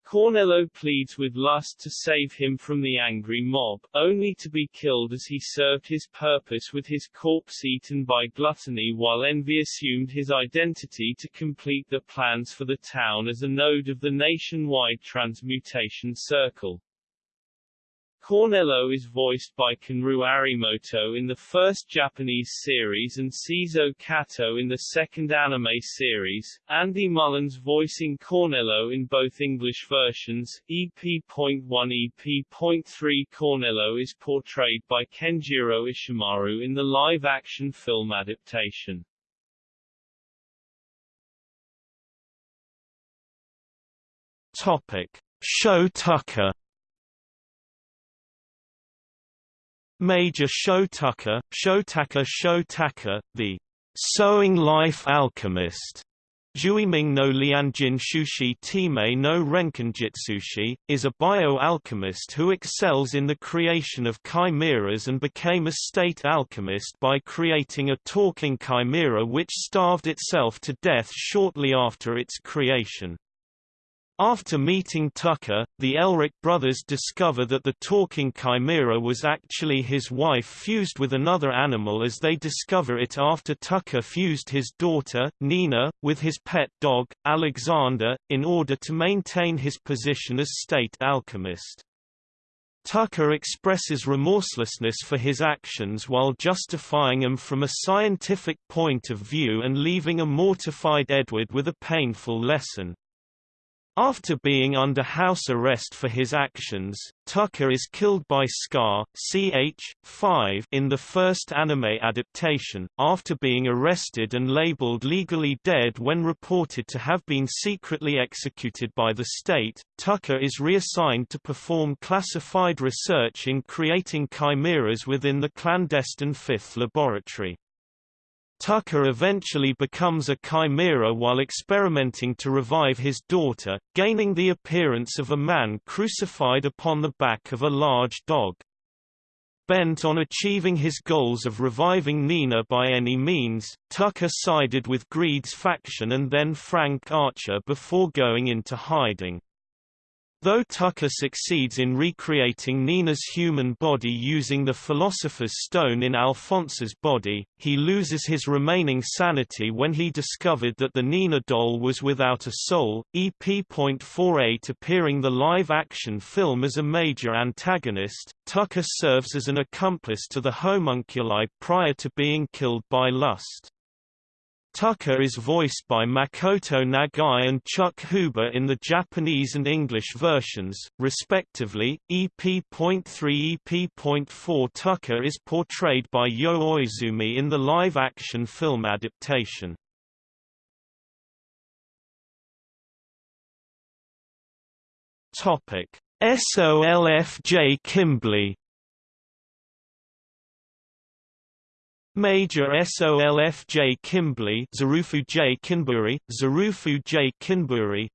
Cornello pleads with Lust to save him from the angry mob, only to be killed as he served his purpose with his corpse eaten by gluttony while Envy assumed his identity to complete the plans for the town as a node of the nationwide transmutation circle. Cornello is voiced by Kenryu Arimoto in the first Japanese series and Seizo Kato in the second anime series, Andy Mullins voicing Cornello in both English versions. EP.1 EP.3 Cornello is portrayed by Kenjiro Ishimaru in the live-action film adaptation. Topic: Sho Tucker Major Sho Tucker, Shotaka Shotaka, the sewing life alchemist, Juiming no Lianjin Shushi Time no Renkinjitsushi, is a bioalchemist who excels in the creation of chimeras and became a state alchemist by creating a talking chimera which starved itself to death shortly after its creation. After meeting Tucker, the Elric brothers discover that the talking chimera was actually his wife fused with another animal as they discover it after Tucker fused his daughter, Nina, with his pet dog, Alexander, in order to maintain his position as state alchemist. Tucker expresses remorselessness for his actions while justifying them from a scientific point of view and leaving a mortified Edward with a painful lesson. After being under house arrest for his actions, Tucker is killed by Scar ch. 5 in the first anime adaptation, after being arrested and labeled legally dead when reported to have been secretly executed by the state. Tucker is reassigned to perform classified research in creating chimeras within the clandestine Fifth Laboratory. Tucker eventually becomes a chimera while experimenting to revive his daughter, gaining the appearance of a man crucified upon the back of a large dog. Bent on achieving his goals of reviving Nina by any means, Tucker sided with Greed's faction and then Frank Archer before going into hiding. Though Tucker succeeds in recreating Nina's human body using the Philosopher's Stone in Alphonse's body, he loses his remaining sanity when he discovered that the Nina doll was without a soul. EP.48 appearing the live-action film as a major antagonist, Tucker serves as an accomplice to the homunculi prior to being killed by lust. Tucker is voiced by Makoto Nagai and Chuck Huber in the Japanese and English versions, respectively. EP.3 EP.4 Tucker is portrayed by Yo Oizumi in the live-action film adaptation. SOLFJ Kimbley Major Solf J. Kimblee Zarufu J. Kinburi, Zarufu J. Kinburi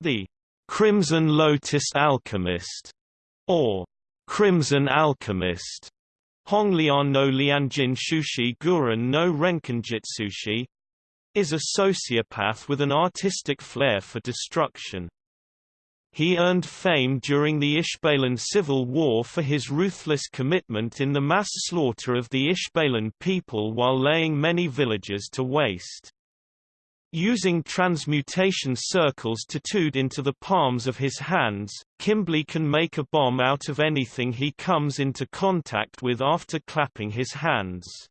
The Crimson Lotus Alchemist, or Crimson Alchemist, Honglian no Lianjin Shushi Guren no Renkinjitsushi, is a sociopath with an artistic flair for destruction. He earned fame during the Ishbalan Civil War for his ruthless commitment in the mass slaughter of the Ishbalan people while laying many villages to waste. Using transmutation circles tattooed into the palms of his hands, Kimblee can make a bomb out of anything he comes into contact with after clapping his hands.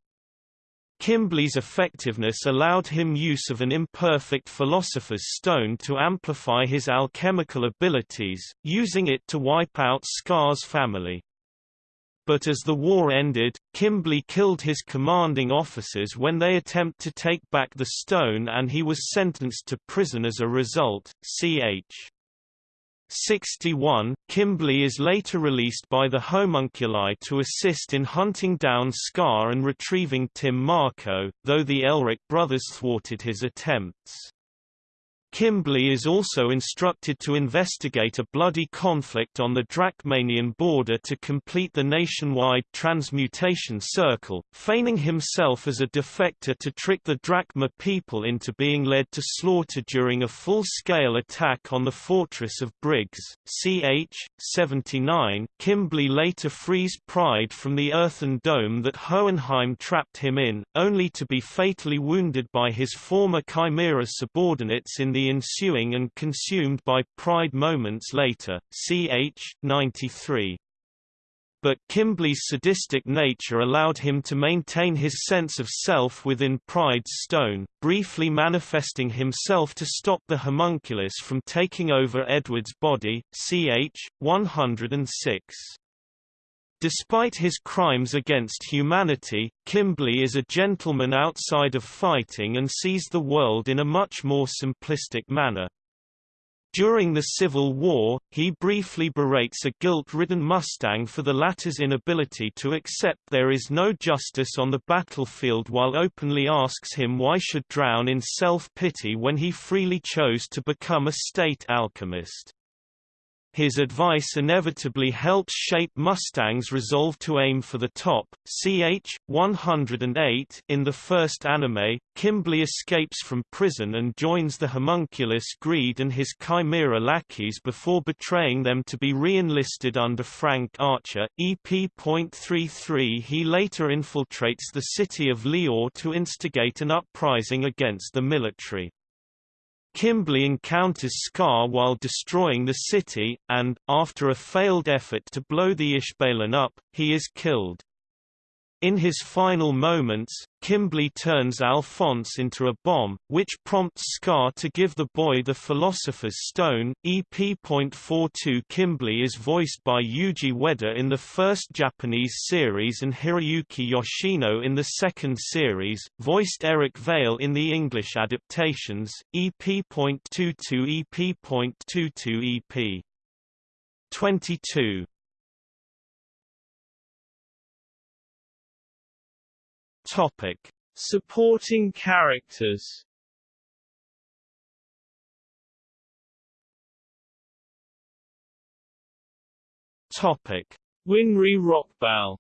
Kimblee's effectiveness allowed him use of an imperfect philosopher's stone to amplify his alchemical abilities, using it to wipe out Scar's family. But as the war ended, Kimblee killed his commanding officers when they attempt to take back the stone and he was sentenced to prison as a result. Ch. 61, Kimblee is later released by the homunculi to assist in hunting down Scar and retrieving Tim Marcoh, though the Elric brothers thwarted his attempts. Kimblee is also instructed to investigate a bloody conflict on the Drachmanian border to complete the nationwide transmutation circle, feigning himself as a defector to trick the Drachma people into being led to slaughter during a full-scale attack on the fortress of Briggs. Ch. 79, Kimblee later frees Pride from the earthen dome that Hohenheim trapped him in, only to be fatally wounded by his former Chimera subordinates in the ensuing and consumed by Pride moments later, ch. 93. but Kimblee's sadistic nature allowed him to maintain his sense of self within Pride's Stone, briefly manifesting himself to stop the homunculus from taking over Edward's body, ch. 106. Despite his crimes against humanity, Kimblee is a gentleman outside of fighting and sees the world in a much more simplistic manner. During the Civil War, he briefly berates a guilt-ridden Mustang for the latter's inability to accept there is no justice on the battlefield while openly asks him why should drown in self-pity when he freely chose to become a state alchemist. His advice inevitably helps shape Mustang's resolve to aim for the top. Ch. 108 In the first anime, Kimblee escapes from prison and joins the homunculus Greed and his chimera lackeys before betraying them to be re-enlisted under Frank Archer. EP.33 He later infiltrates the city of Lior to instigate an uprising against the military. Kimblee encounters Scar while destroying the city, and, after a failed effort to blow the Ishbalan up, he is killed. In his final moments, Kimblee turns Alphonse into a bomb, which prompts Scar to give the boy the Philosopher's Stone. EP.42 Kimblee is voiced by Yuji Ueda in the first Japanese series and Hiroyuki Yoshino in the second series, voiced Eric Vale in the English adaptations. EP.22 EP.22 EP. 22 Topic: Supporting characters. Topic: Winry Rockbell.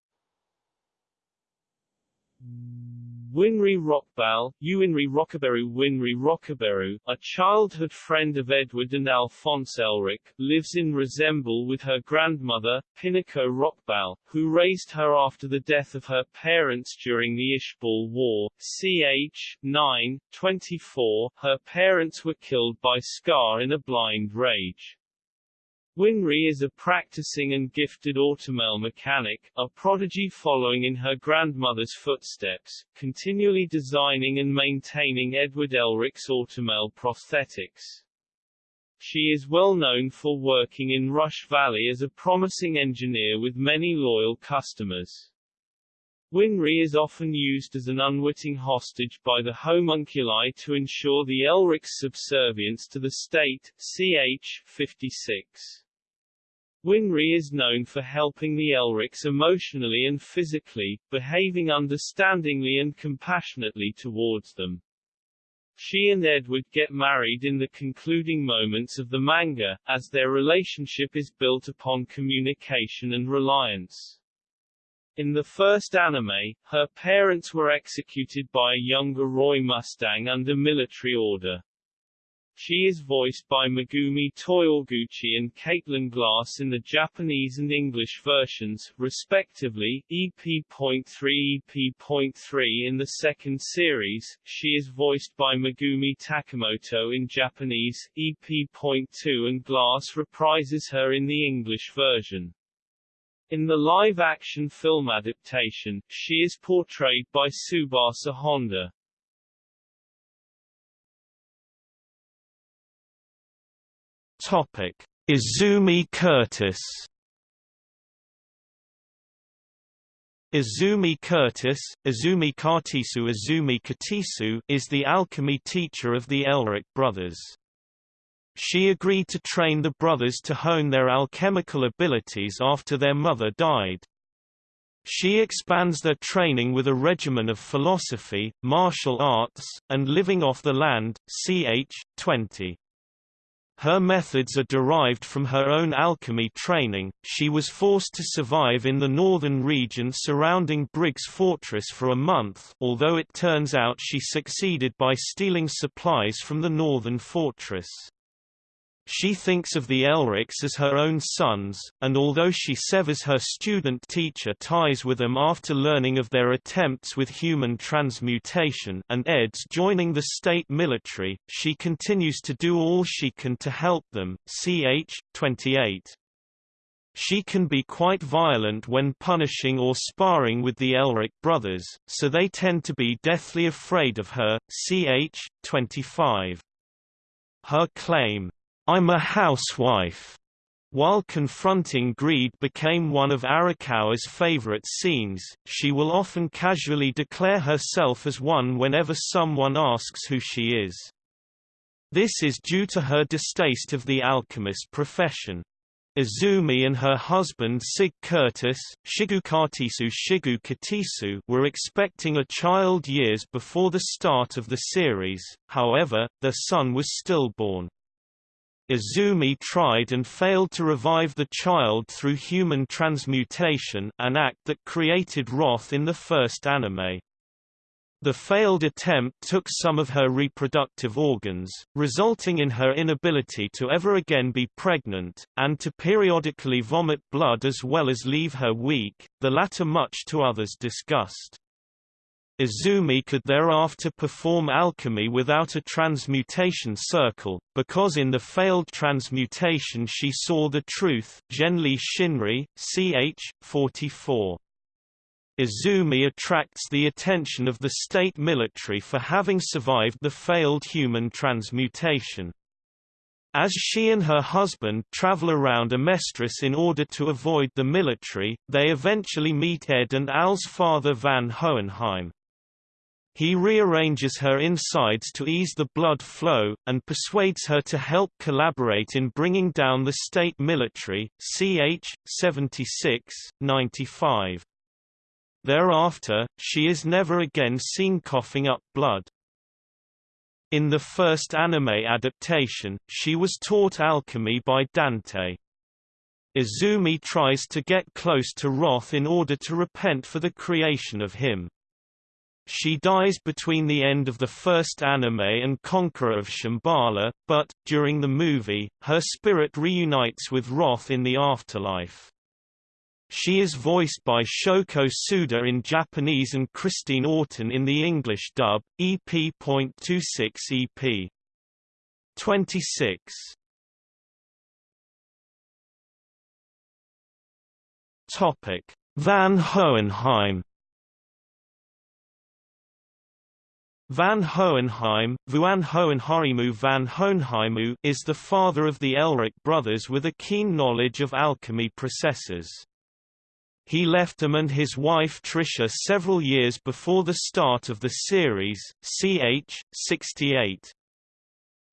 Winry Rockbell, Uwinry Rockaberu Winry Rockaberu, a childhood friend of Edward and Alphonse Elric, lives in Resembool with her grandmother, Pinako Rockbell, who raised her after the death of her parents during the Ishbal War. Ch. 9, 24, her parents were killed by Scar in a blind rage. Winry is a practicing and gifted automail mechanic, a prodigy following in her grandmother's footsteps, continually designing and maintaining Edward Elric's automail prosthetics. She is well known for working in Rush Valley as a promising engineer with many loyal customers. Winry is often used as an unwitting hostage by the homunculi to ensure the Elric's subservience to the state. Ch. 56. Winry is known for helping the Elrics emotionally and physically, behaving understandingly and compassionately towards them. She and Edward get married in the concluding moments of the manga, as their relationship is built upon communication and reliance. In the first anime, her parents were executed by a younger Roy Mustang under military order. She is voiced by Megumi Toyoguchi and Caitlin Glass in the Japanese and English versions, respectively. EP.3 EP.3 in the second series, she is voiced by Megumi Takamoto in Japanese, EP.2 and Glass reprises her in the English version. In the live-action film adaptation, she is portrayed by Tsubasa Honda. Topic: Izumi Curtis. Izumi Curtis, Izumi Kartisu Izumi Katisu is the alchemy teacher of the Elric brothers. She agreed to train the brothers to hone their alchemical abilities after their mother died. She expands their training with a regimen of philosophy, martial arts, and living off the land, ch. 20. Her methods are derived from her own alchemy training. She was forced to survive in the northern region surrounding Briggs Fortress for a month, although it turns out she succeeded by stealing supplies from the northern fortress. She thinks of the Elrics as her own sons, and although she severs her student-teacher ties with them after learning of their attempts with human transmutation and Ed's joining the state military, she continues to do all she can to help them. Ch. 28. She can be quite violent when punishing or sparring with the Elric brothers, so they tend to be deathly afraid of her. Ch. 25. Her claim, I'm a housewife, while confronting greed became one of Arakawa's favorite scenes, she will often casually declare herself as one whenever someone asks who she is. This is due to her distaste of the alchemist profession. Izumi and her husband Sig Curtis Shigukatisu Shigu were expecting a child years before the start of the series, however, their son was stillborn. Izumi tried and failed to revive the child through human transmutation an act that created wrath in the first anime. The failed attempt took some of her reproductive organs, resulting in her inability to ever again be pregnant, and to periodically vomit blood as well as leave her weak, the latter much to others' disgust. Izumi could thereafter perform alchemy without a transmutation circle, because in the failed transmutation she saw the truth Genli Shinri, ch. 44. Izumi attracts the attention of the state military for having survived the failed human transmutation. As she and her husband travel around Amestris in order to avoid the military, they eventually meet Ed and Al's father Van Hohenheim. He rearranges her insides to ease the blood flow, and persuades her to help collaborate in bringing down the state military, ch. 76, 95. Thereafter, she is never again seen coughing up blood. In the first anime adaptation, she was taught alchemy by Dante. Izumi tries to get close to Wrath in order to repent for the creation of him. She dies between the end of the first anime and Conqueror of Shambhala, but, during the movie, her spirit reunites with Wrath in the afterlife. She is voiced by Shoko Tsuda in Japanese and Christine Auten in the English dub, EP.26 EP. 26. Topic: Van Hohenheim Van Hohenheim, Vuan Hohenharimu van Hohenheimu is the father of the Elric brothers with a keen knowledge of alchemy processes. He left them and his wife Trisha several years before the start of the series, ch. 68.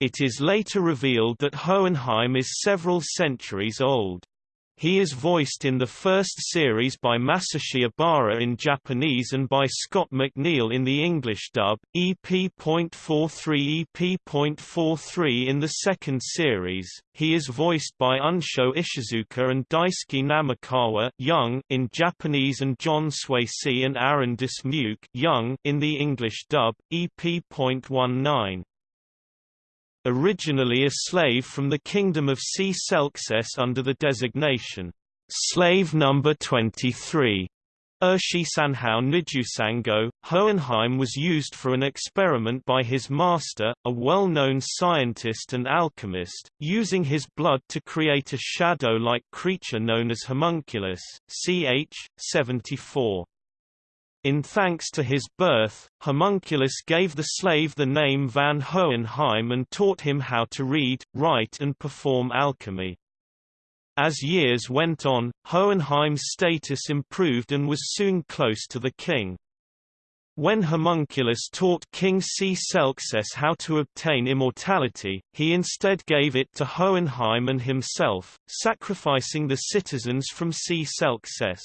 It is later revealed that Hohenheim is several centuries old. He is voiced in the first series by Masashi Ebara in Japanese and by Scott McNeil in the English dub, EP.43 EP.43 in the second series. He is voiced by Unsho Ishizuka and Daisuke Namikawa young in Japanese and John Swasey and Aaron Dismuke young in the English dub, EP.19 originally a slave from the kingdom of C. Selkses under the designation, slave number 23. Urshi Sanhao Nijusango, Hohenheim was used for an experiment by his master, a well-known scientist and alchemist, using his blood to create a shadow-like creature known as homunculus, ch. 74. In thanks to his birth, Homunculus gave the slave the name Van Hohenheim and taught him how to read, write and perform alchemy. As years went on, Hohenheim's status improved and was soon close to the king. When Homunculus taught King C. Selkses how to obtain immortality, he instead gave it to Hohenheim and himself, sacrificing the citizens from C. Selkses.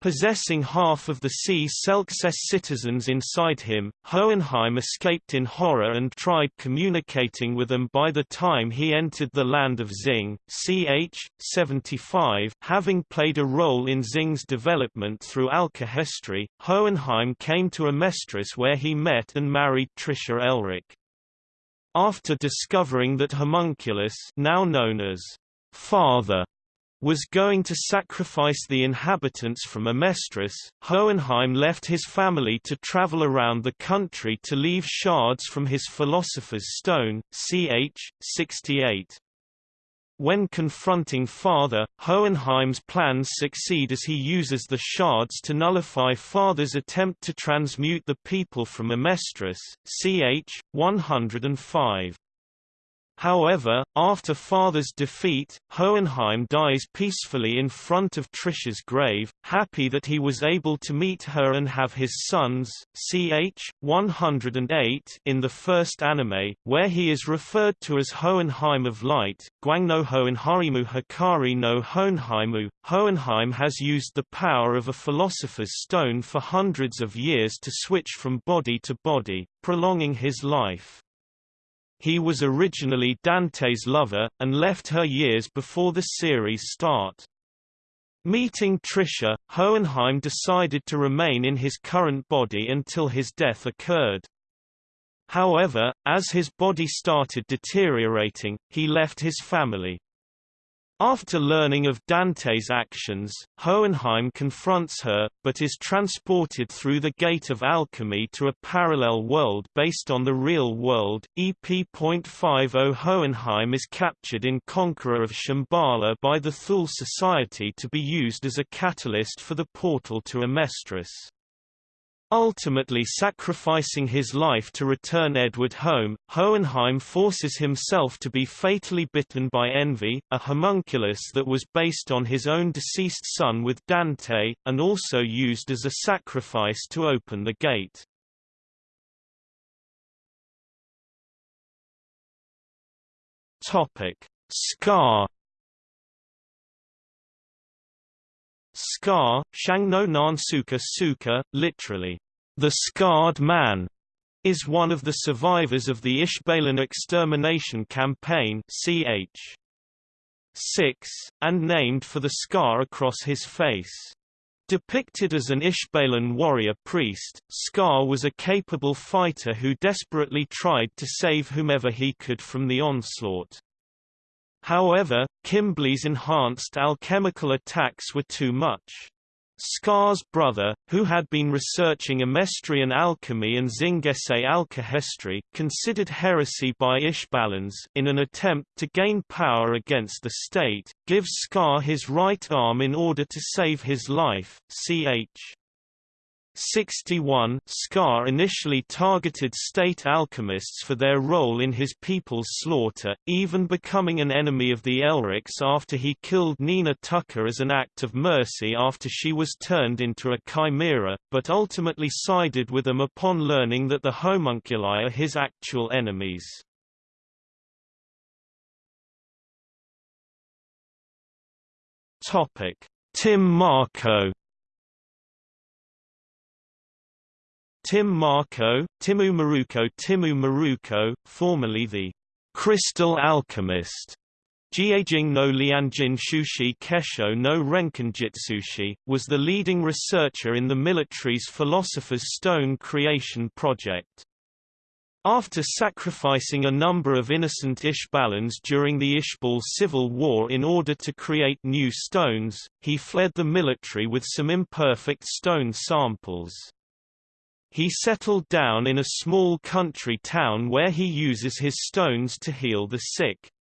Possessing half of the sea Selkses citizens inside him, Hohenheim escaped in horror and tried communicating with them by the time he entered the land of Xing, ch. 75 having played a role in Xing's development through alkahestry, Hohenheim came to Amestris where he met and married Trisha Elric. After discovering that Homunculus now known as Father was going to sacrifice the inhabitants from Amestris, Hohenheim left his family to travel around the country to leave shards from his Philosopher's Stone, ch. 68. when confronting Father, Hohenheim's plans succeed as he uses the shards to nullify Father's attempt to transmute the people from Amestris, ch. 105. However, after Father's defeat, Hohenheim dies peacefully in front of Trisha's grave, happy that he was able to meet her and have his sons. Ch. 108 in the first anime, where he is referred to as Hohenheim of Light, Guangno Hohenharimu Hikari no Hohenheimu. Hohenheim has used the power of a philosopher's stone for hundreds of years to switch from body to body, prolonging his life. He was originally Dante's lover, and left her years before the series start. Meeting Trisha, Hohenheim decided to remain in his current body until his death occurred. However, as his body started deteriorating, he left his family. After learning of Dante's actions, Hohenheim confronts her, but is transported through the Gate of Alchemy to a parallel world based on the real world. EP.50 Hohenheim is captured in Conqueror of Shambhala by the Thule Society to be used as a catalyst for the portal to Amestris. Ultimately sacrificing his life to return Edward home, Hohenheim forces himself to be fatally bitten by envy, a homunculus that was based on his own deceased son with Dante, and also used as a sacrifice to open the gate. Scar Scar, Shangno Nansuka Suka, literally, the scarred man, is one of the survivors of the Ishbalan extermination campaign ch. 6, and named for the scar across his face. Depicted as an Ishbalan warrior priest, Scar was a capable fighter who desperately tried to save whomever he could from the onslaught. However, Kimblee's enhanced alchemical attacks were too much. Scar's brother, who had been researching Amestrian alchemy and Xingese alkahestry, considered heresy by Ishbalans in an attempt to gain power against the state, gives Scar his right arm in order to save his life. Ch. 61 Scar initially targeted state alchemists for their role in his people's slaughter, even becoming an enemy of the Elrics after he killed Nina Tucker as an act of mercy after she was turned into a chimera, but ultimately sided with them upon learning that the homunculi are his actual enemies. Tim Marcoh Tim Marcoh, Timu Maruko Timu Maruko, formerly the Crystal Alchemist, Jiejing no Lianjin Shushi Kesho no Renkinjitsushi, was the leading researcher in the military's Philosopher's Stone creation project. After sacrificing a number of innocent Ishbalans during the Ishbal civil war in order to create new stones, he fled the military with some imperfect stone samples. He settled down in a small country town where he uses his stones to heal the sick.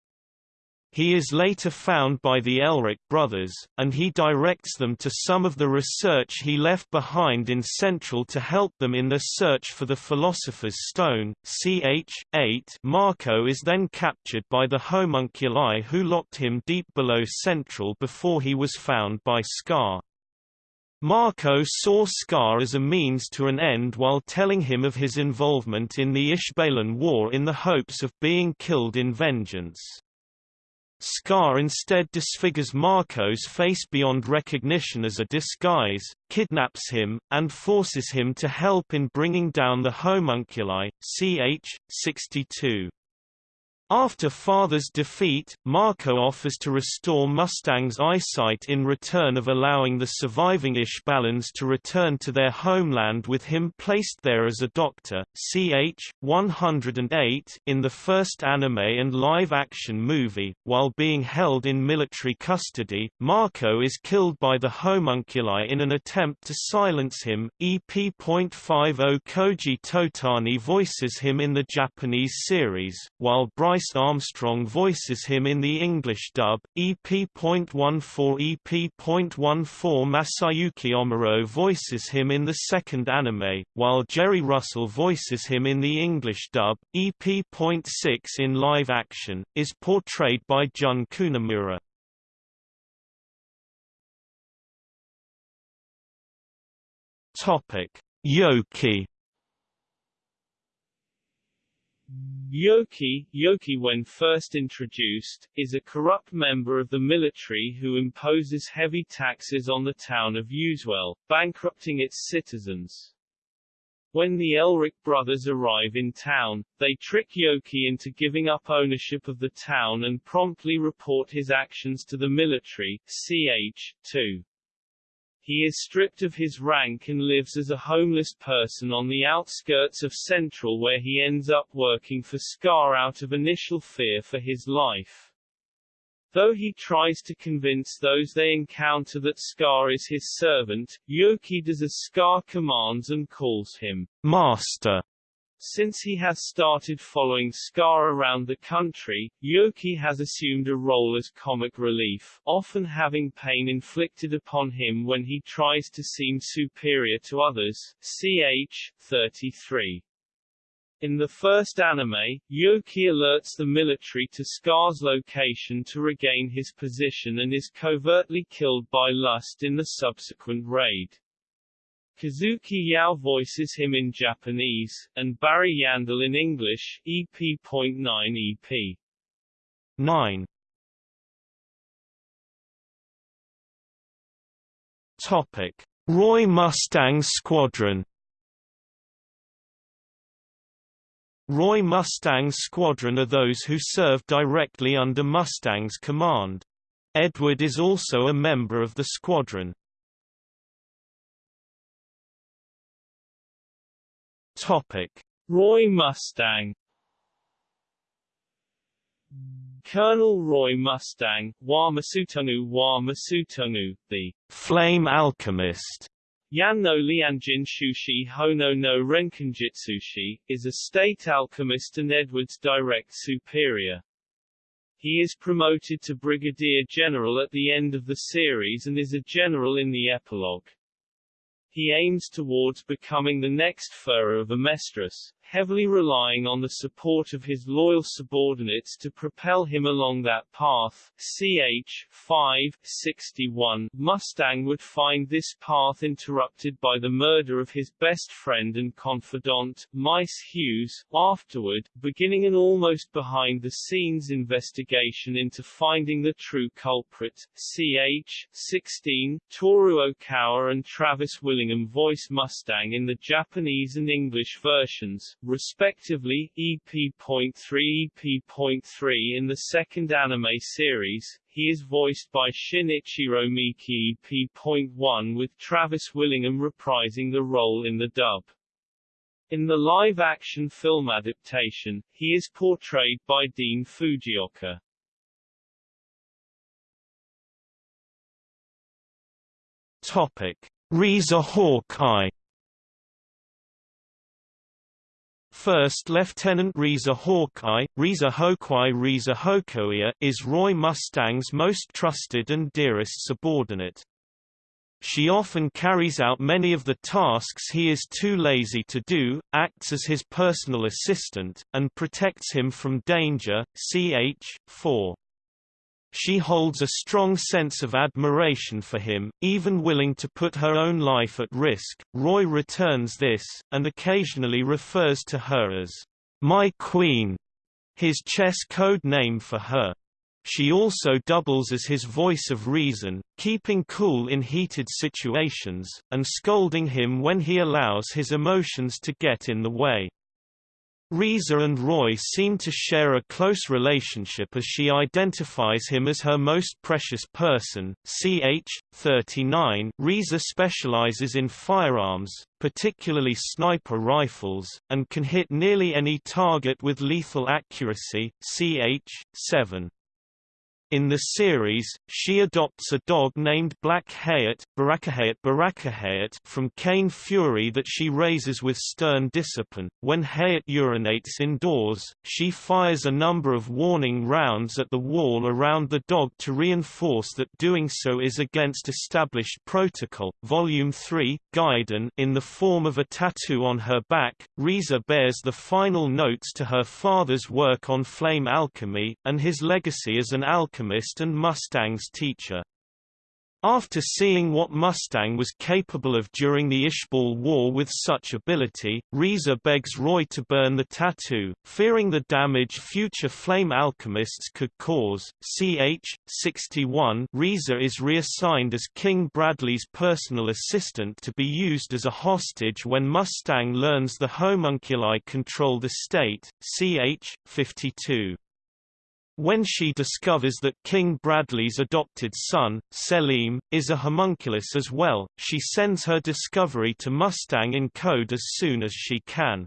He is later found by the Elric brothers, and he directs them to some of the research he left behind in Central to help them in their search for the Philosopher's Stone. Ch. 8 Marcoh is then captured by the homunculi who locked him deep below Central before he was found by Scar. Marcoh saw Scar as a means to an end while telling him of his involvement in the Ishbalan War in the hopes of being killed in vengeance. Scar instead disfigures Marcoh's face beyond recognition as a disguise, kidnaps him, and forces him to help in bringing down the homunculi, ch. 62. After Father's defeat, Marcoh offers to restore Mustang's eyesight in return of allowing the surviving Ishbalans to return to their homeland with him placed there as a doctor. Ch. 108 in the first anime and live-action movie, while being held in military custody, Marcoh is killed by the homunculi in an attempt to silence him. EP.50 Koji Totani voices him in the Japanese series, while Brice Brice Armstrong voices him in the English dub, EP.14 EP.14 Masayuki Omuro voices him in the second anime, while Jerry Russell voices him in the English dub, EP.6 in live action, is portrayed by Jun Kunimura. Topic: Yoki Yoki, Yoki when first introduced, is a corrupt member of the military who imposes heavy taxes on the town of Youswell, bankrupting its citizens. When the Elric brothers arrive in town, they trick Yoki into giving up ownership of the town and promptly report his actions to the military, ch. 2. He is stripped of his rank and lives as a homeless person on the outskirts of Central where he ends up working for Scar out of initial fear for his life. Though he tries to convince those they encounter that Scar is his servant, Yoki does as Scar commands and calls him Master. Since he has started following Scar around the country, Yoki has assumed a role as comic relief, often having pain inflicted upon him when he tries to seem superior to others. Ch. 33. In the first anime, Yoki alerts the military to Scar's location to regain his position and is covertly killed by Lust in the subsequent raid. Kazuki Yao voices him in Japanese, and Barry Yandell in English, EP.9 EP. 9. Topic: Roy Mustang Squadron. Roy Mustang's squadron are those who serve directly under Mustang's command. Edward is also a member of the squadron. Topic: Roy Mustang Colonel Roy Mustang, Wa Masutunu Wa Masutunu, the Flame Alchemist, Yan no Lianjin Shushi Hono no Renkinjitsushi, is a state alchemist and Edward's direct superior. He is promoted to brigadier general at the end of the series and is a general in the epilogue. He aims towards becoming the next Fuhrer of Amestris, heavily relying on the support of his loyal subordinates to propel him along that path. Ch. 5, 61, Mustang would find this path interrupted by the murder of his best friend and confidant, Maes Hughes, afterward, beginning an almost behind-the-scenes investigation into finding the true culprit. Ch. 16, Toru Okawa and Travis Willingham voice Mustang in the Japanese and English versions, respectively, EP.3 EP.3 in the second anime series. He is voiced by Shinichiro Miki EP.1 with Travis Willingham reprising the role in the dub. In the live-action film adaptation, he is portrayed by Dean Fujioka. Topic: Riza Hawkeye First Lieutenant Riza Hawkeye, Reza Hokoi Reza Hokoia is Roy Mustang's most trusted and dearest subordinate. She often carries out many of the tasks he is too lazy to do, acts as his personal assistant, and protects him from danger. Ch. 4. She holds a strong sense of admiration for him, even willing to put her own life at risk. Roy returns this, and occasionally refers to her as, My Queen, his chess code name for her. She also doubles as his voice of reason, keeping cool in heated situations, and scolding him when he allows his emotions to get in the way. Riza and Roy seem to share a close relationship as she identifies him as her most precious person. Ch. 39 Riza specializes in firearms, particularly sniper rifles, and can hit nearly any target with lethal accuracy. Ch. 7 In the series, she adopts a dog named Black Hayate, from Kain Fuery that she raises with stern discipline. When Hayat urinates indoors, she fires a number of warning rounds at the wall around the dog to reinforce that doing so is against established protocol. Volume 3, Gaiden in the form of a tattoo on her back, Riza bears the final notes to her father's work on flame alchemy, and his legacy as an alchemist alchemist and Mustang's teacher. After seeing what Mustang was capable of during the Ishbal War with such ability, Riza begs Roy to burn the tattoo, fearing the damage future flame alchemists could cause. Ch. 61 Riza is reassigned as King Bradley's personal assistant to be used as a hostage when Mustang learns the homunculi control the state. Ch. 52 when she discovers that King Bradley's adopted son, Selim, is a homunculus as well, she sends her discovery to Mustang in code as soon as she can.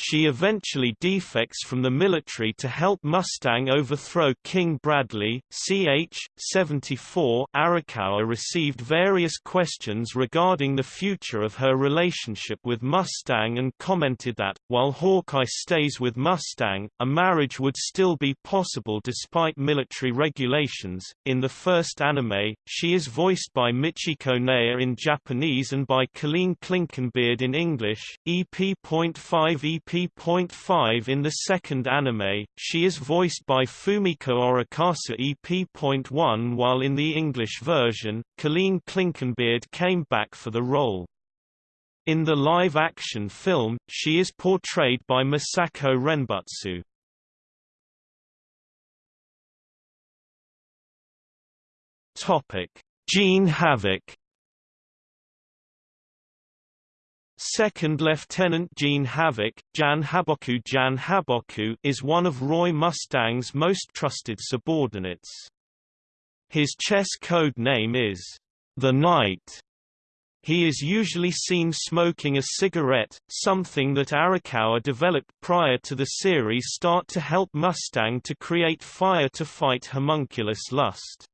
She eventually defects from the military to help Mustang overthrow King Bradley. Ch. 74 Arakawa received various questions regarding the future of her relationship with Mustang and commented that, while Hawkeye stays with Mustang, a marriage would still be possible despite military regulations. In the first anime, she is voiced by Michiko Neya in Japanese and by Colleen Clinkenbeard in English. EP.5 EP EP.5 in the second anime, she is voiced by Fumiko Orikasa EP.1 while in the English version, Colleen Clinkenbeard came back for the role. In the live-action film, she is portrayed by Misako Renbutsu. Topic: Jean Havoc Second Lieutenant Jean Havoc, Jan Haboku Jan Haboku is one of Roy Mustang's most trusted subordinates. His chess code name is The Knight. He is usually seen smoking a cigarette, something that Arakawa developed prior to the series start to help Mustang to create fire to fight homunculus lust.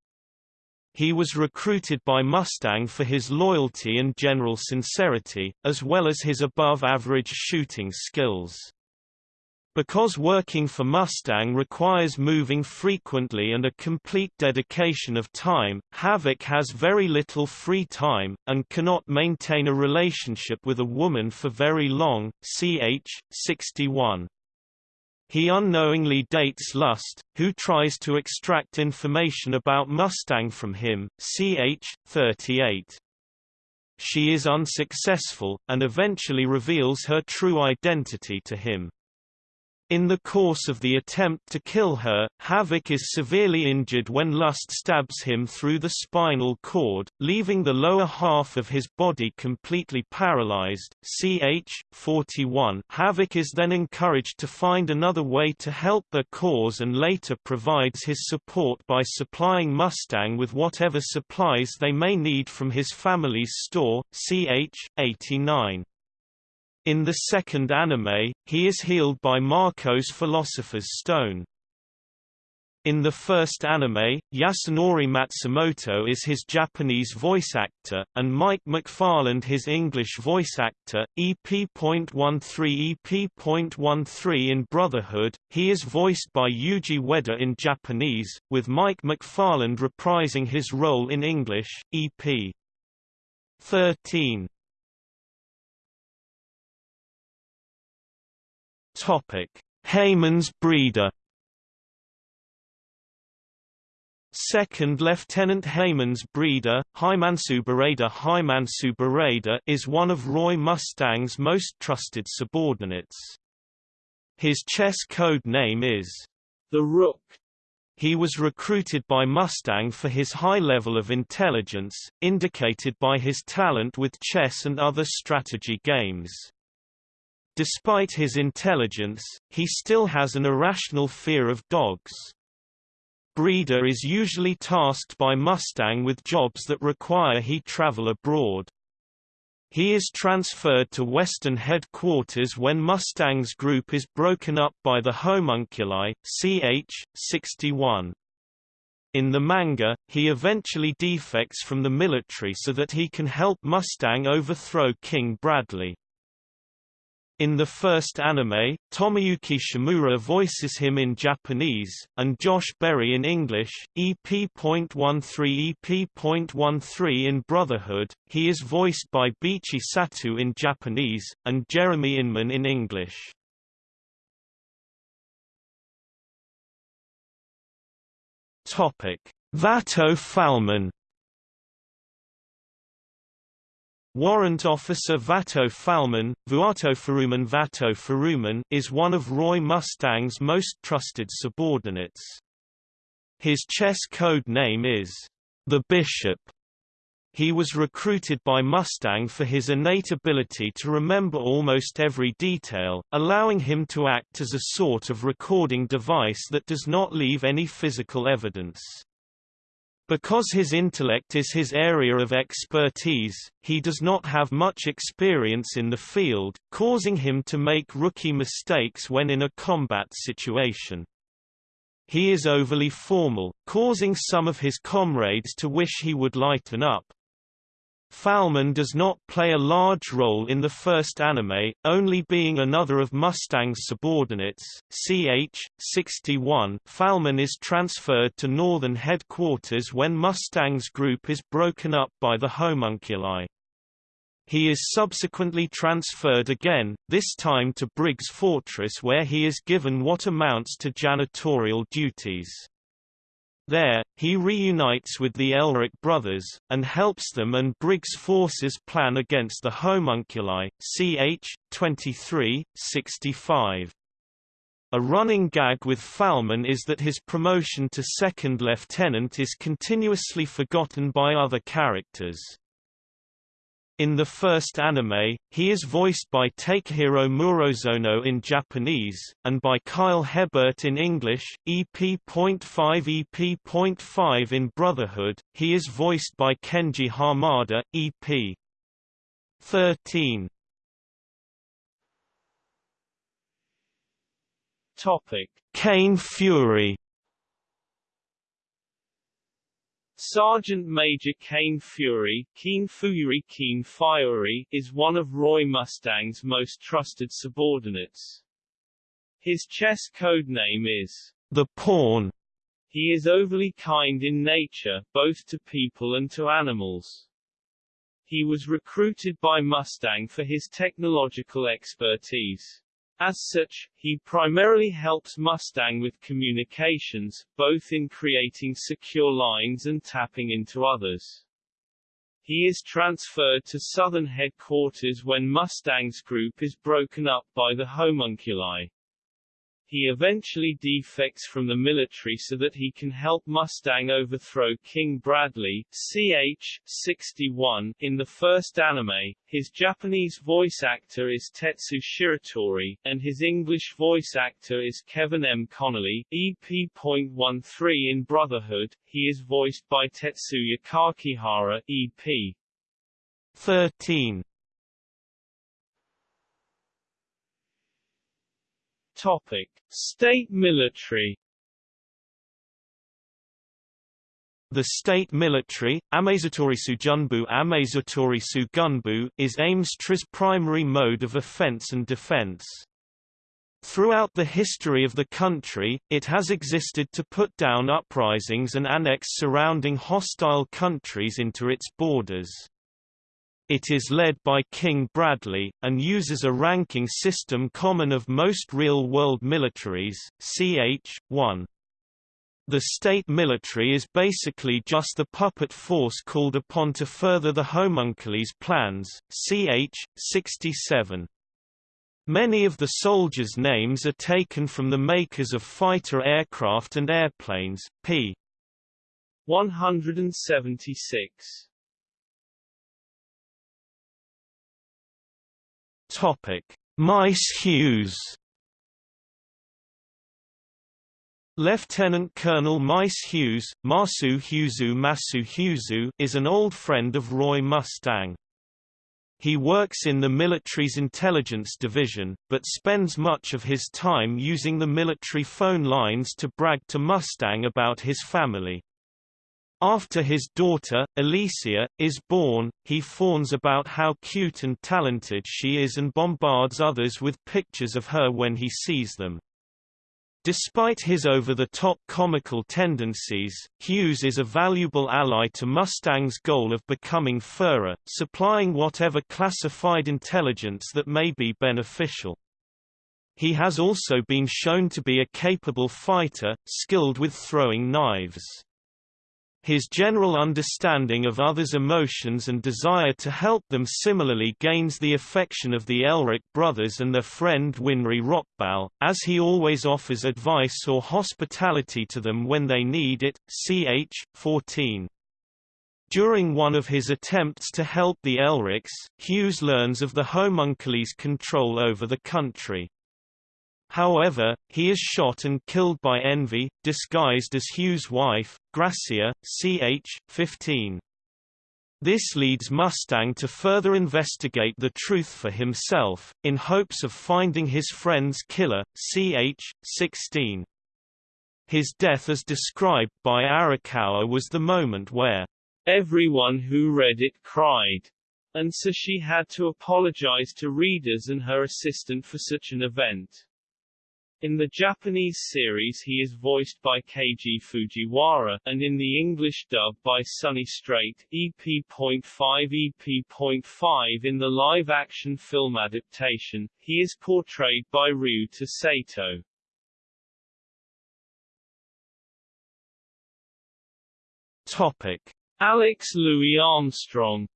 He was recruited by Mustang for his loyalty and general sincerity, as well as his above-average shooting skills. Because working for Mustang requires moving frequently and a complete dedication of time, Havoc has very little free time, and cannot maintain a relationship with a woman for very long. Ch. 61. He unknowingly dates Lust, who tries to extract information about Mustang from him, ch. 38. She is unsuccessful, and eventually reveals her true identity to him. In the course of the attempt to kill her, Havoc is severely injured when Lust stabs him through the spinal cord, leaving the lower half of his body completely paralyzed. Ch. 41 Havoc is then encouraged to find another way to help their cause and later provides his support by supplying Mustang with whatever supplies they may need from his family's store. Ch. 89 in the second anime, he is healed by Marcoh's Philosopher's Stone. In the first anime, Yasunori Matsumoto is his Japanese voice actor, and Mike McFarland his English voice actor. EP.13 EP.13 in Brotherhood, he is voiced by Yuji Ueda in Japanese, with Mike McFarland reprising his role in English. EP. 13 Topic: Heymans Breda. Second Lieutenant Heymans Breda, Hymansubarada Hymansubarada is one of Roy Mustang's most trusted subordinates. His chess code name is the Rook. He was recruited by Mustang for his high level of intelligence, indicated by his talent with chess and other strategy games. Despite his intelligence, he still has an irrational fear of dogs. Breda is usually tasked by Mustang with jobs that require he travel abroad. He is transferred to Western headquarters when Mustang's group is broken up by the homunculi, ch. 61. In the manga, he eventually defects from the military so that he can help Mustang overthrow King Bradley. In the first anime, Tomoyuki Shimura voices him in Japanese, and Josh Berry in English. EP.13 EP.13 in Brotherhood, he is voiced by Bichi Satu in Japanese, and Jeremy Inman in English. Topic: Vato Falman Warrant Officer Vato Falman, Vuato Faruman Vato Faruman is one of Roy Mustang's most trusted subordinates. His chess code name is the Bishop. He was recruited by Mustang for his innate ability to remember almost every detail, allowing him to act as a sort of recording device that does not leave any physical evidence. Because his intellect is his area of expertise, he does not have much experience in the field, causing him to make rookie mistakes when in a combat situation. He is overly formal, causing some of his comrades to wish he would lighten up. Falman does not play a large role in the first anime, only being another of Mustang's subordinates. Ch. 61 Falman is transferred to Northern Headquarters when Mustang's group is broken up by the homunculi. He is subsequently transferred again, this time to Briggs Fortress where he is given what amounts to janitorial duties. There, he reunites with the Elric brothers, and helps them and Briggs' forces plan against the homunculi. Ch. 23, 65. A running gag with Falman is that his promotion to second lieutenant is continuously forgotten by other characters. In the first anime, he is voiced by Takehiro Murozono in Japanese, and by Kyle Hebert in English. EP.5 EP.5 in Brotherhood, he is voiced by Kenji Hamada, EP. 13. Topic: Kain Fuery Sergeant Major Kain Fuery, Keen Fury Keen Fury is one of Roy Mustang's most trusted subordinates. His chess code name is the Pawn. He is overly kind in nature, both to people and to animals. He was recruited by Mustang for his technological expertise. As such, he primarily helps Mustang with communications, both in creating secure lines and tapping into others. He is transferred to Southern Headquarters when Mustang's group is broken up by the homunculi. He eventually defects from the military so that he can help Mustang overthrow King Bradley ch. 61 in the first anime. His Japanese voice actor is Tetsu Shiratori, and his English voice actor is Kevin M. Connolly. EP.13 in Brotherhood, he is voiced by Tetsuya Kakihara EP. 13. Topic: State military. The state military, Amazatorisu Junbu Amazatorisu Gunbu, is Amestro's primary mode of offense and defense. Throughout the history of the country, it has existed to put down uprisings and annex surrounding hostile countries into its borders. It is led by King Bradley, and uses a ranking system common of most real-world militaries, ch. 1. The state military is basically just the puppet force called upon to further the homunculi's plans, ch. 67. Many of the soldiers' names are taken from the makers of fighter aircraft and airplanes, p. 176. Topic: Maes Hughes. Lieutenant Colonel Maes Hughes, Masu Huzu Masu Huzu is an old friend of Roy Mustang. He works in the military's intelligence division, but spends much of his time using the military phone lines to brag to Mustang about his family. After his daughter, Alicia, is born, he fawns about how cute and talented she is and bombards others with pictures of her when he sees them. Despite his over-the-top comical tendencies, Hughes is a valuable ally to Mustang's goal of becoming Führer, supplying whatever classified intelligence that may be beneficial. He has also been shown to be a capable fighter, skilled with throwing knives. His general understanding of others' emotions and desire to help them similarly gains the affection of the Elric brothers and their friend Winry Rockbell, as he always offers advice or hospitality to them when they need it. Ch. 14. During one of his attempts to help the Elrics, Hughes learns of the homuncules' control over the country. However, he is shot and killed by Envy, disguised as Hughes' wife, Gracia, ch. 15. This leads Mustang to further investigate the truth for himself, in hopes of finding his friend's killer, ch. 16. His death as described by Arakawa was the moment where everyone who read it cried, and so she had to apologize to readers and her assistant for such an event. In the Japanese series he is voiced by Keiji Fujiwara, and in the English dub by Sonny Strait, EP.5 EP.5 in the live-action film adaptation, he is portrayed by Ryuta Sato. Topic. Alex Louis Armstrong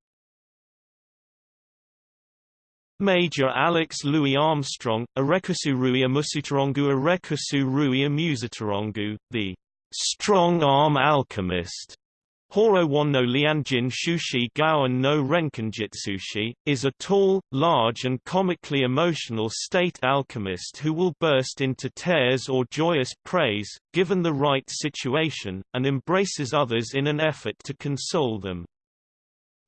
Major Alex Louis Armstrong, Arekusu Rui Amusutarongu Arekusu Rui Amusutarongu, the strong arm alchemist, Horo Won no Lianjin Shushi Gaon no Renkinjitsushi, is a tall, large and comically emotional state alchemist who will burst into tears or joyous praise, given the right situation, and embraces others in an effort to console them.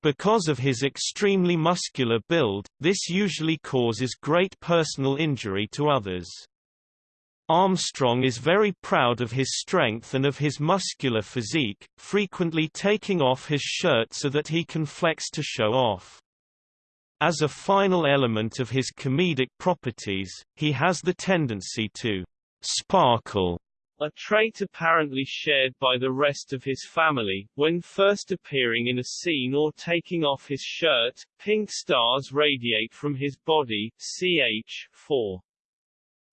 Because of his extremely muscular build, this usually causes great personal injury to others. Armstrong is very proud of his strength and of his muscular physique, frequently taking off his shirt so that he can flex to show off. As a final element of his comedic properties, he has the tendency to sparkle a trait apparently shared by the rest of his family. When first appearing in a scene or taking off his shirt, pink stars radiate from his body. Ch. 4.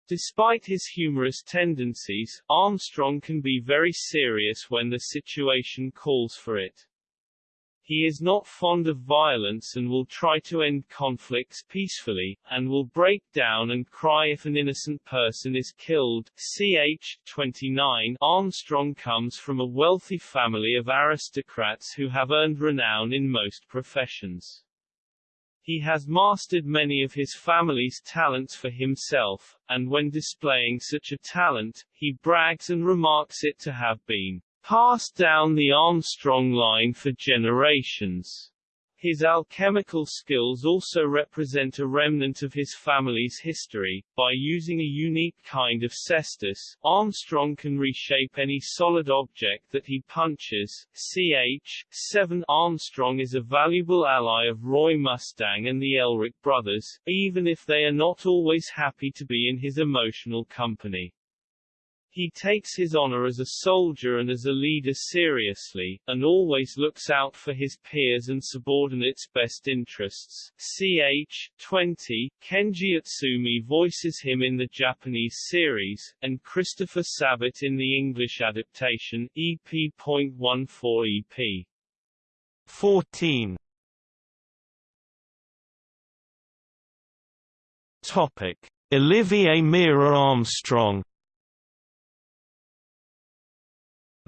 Despite his humorous tendencies, Armstrong can be very serious when the situation calls for it. He is not fond of violence and will try to end conflicts peacefully, and will break down and cry if an innocent person is killed. Ch. 29 Armstrong comes from a wealthy family of aristocrats who have earned renown in most professions. He has mastered many of his family's talents for himself, and when displaying such a talent, he brags and remarks it to have been passed down the Armstrong line for generations. His alchemical skills also represent a remnant of his family's history. By using a unique kind of cestus, Armstrong can reshape any solid object that he punches. Ch. 7 Armstrong is a valuable ally of Roy Mustang and the Elric brothers, even if they are not always happy to be in his emotional company. He takes his honor as a soldier and as a leader seriously, and always looks out for his peers and subordinates' best interests. Ch. 20, Kenji Utsumi voices him in the Japanese series, and Christopher Sabat in the English adaptation, EP.14 EP. 14 Topic. Olivier Mira Armstrong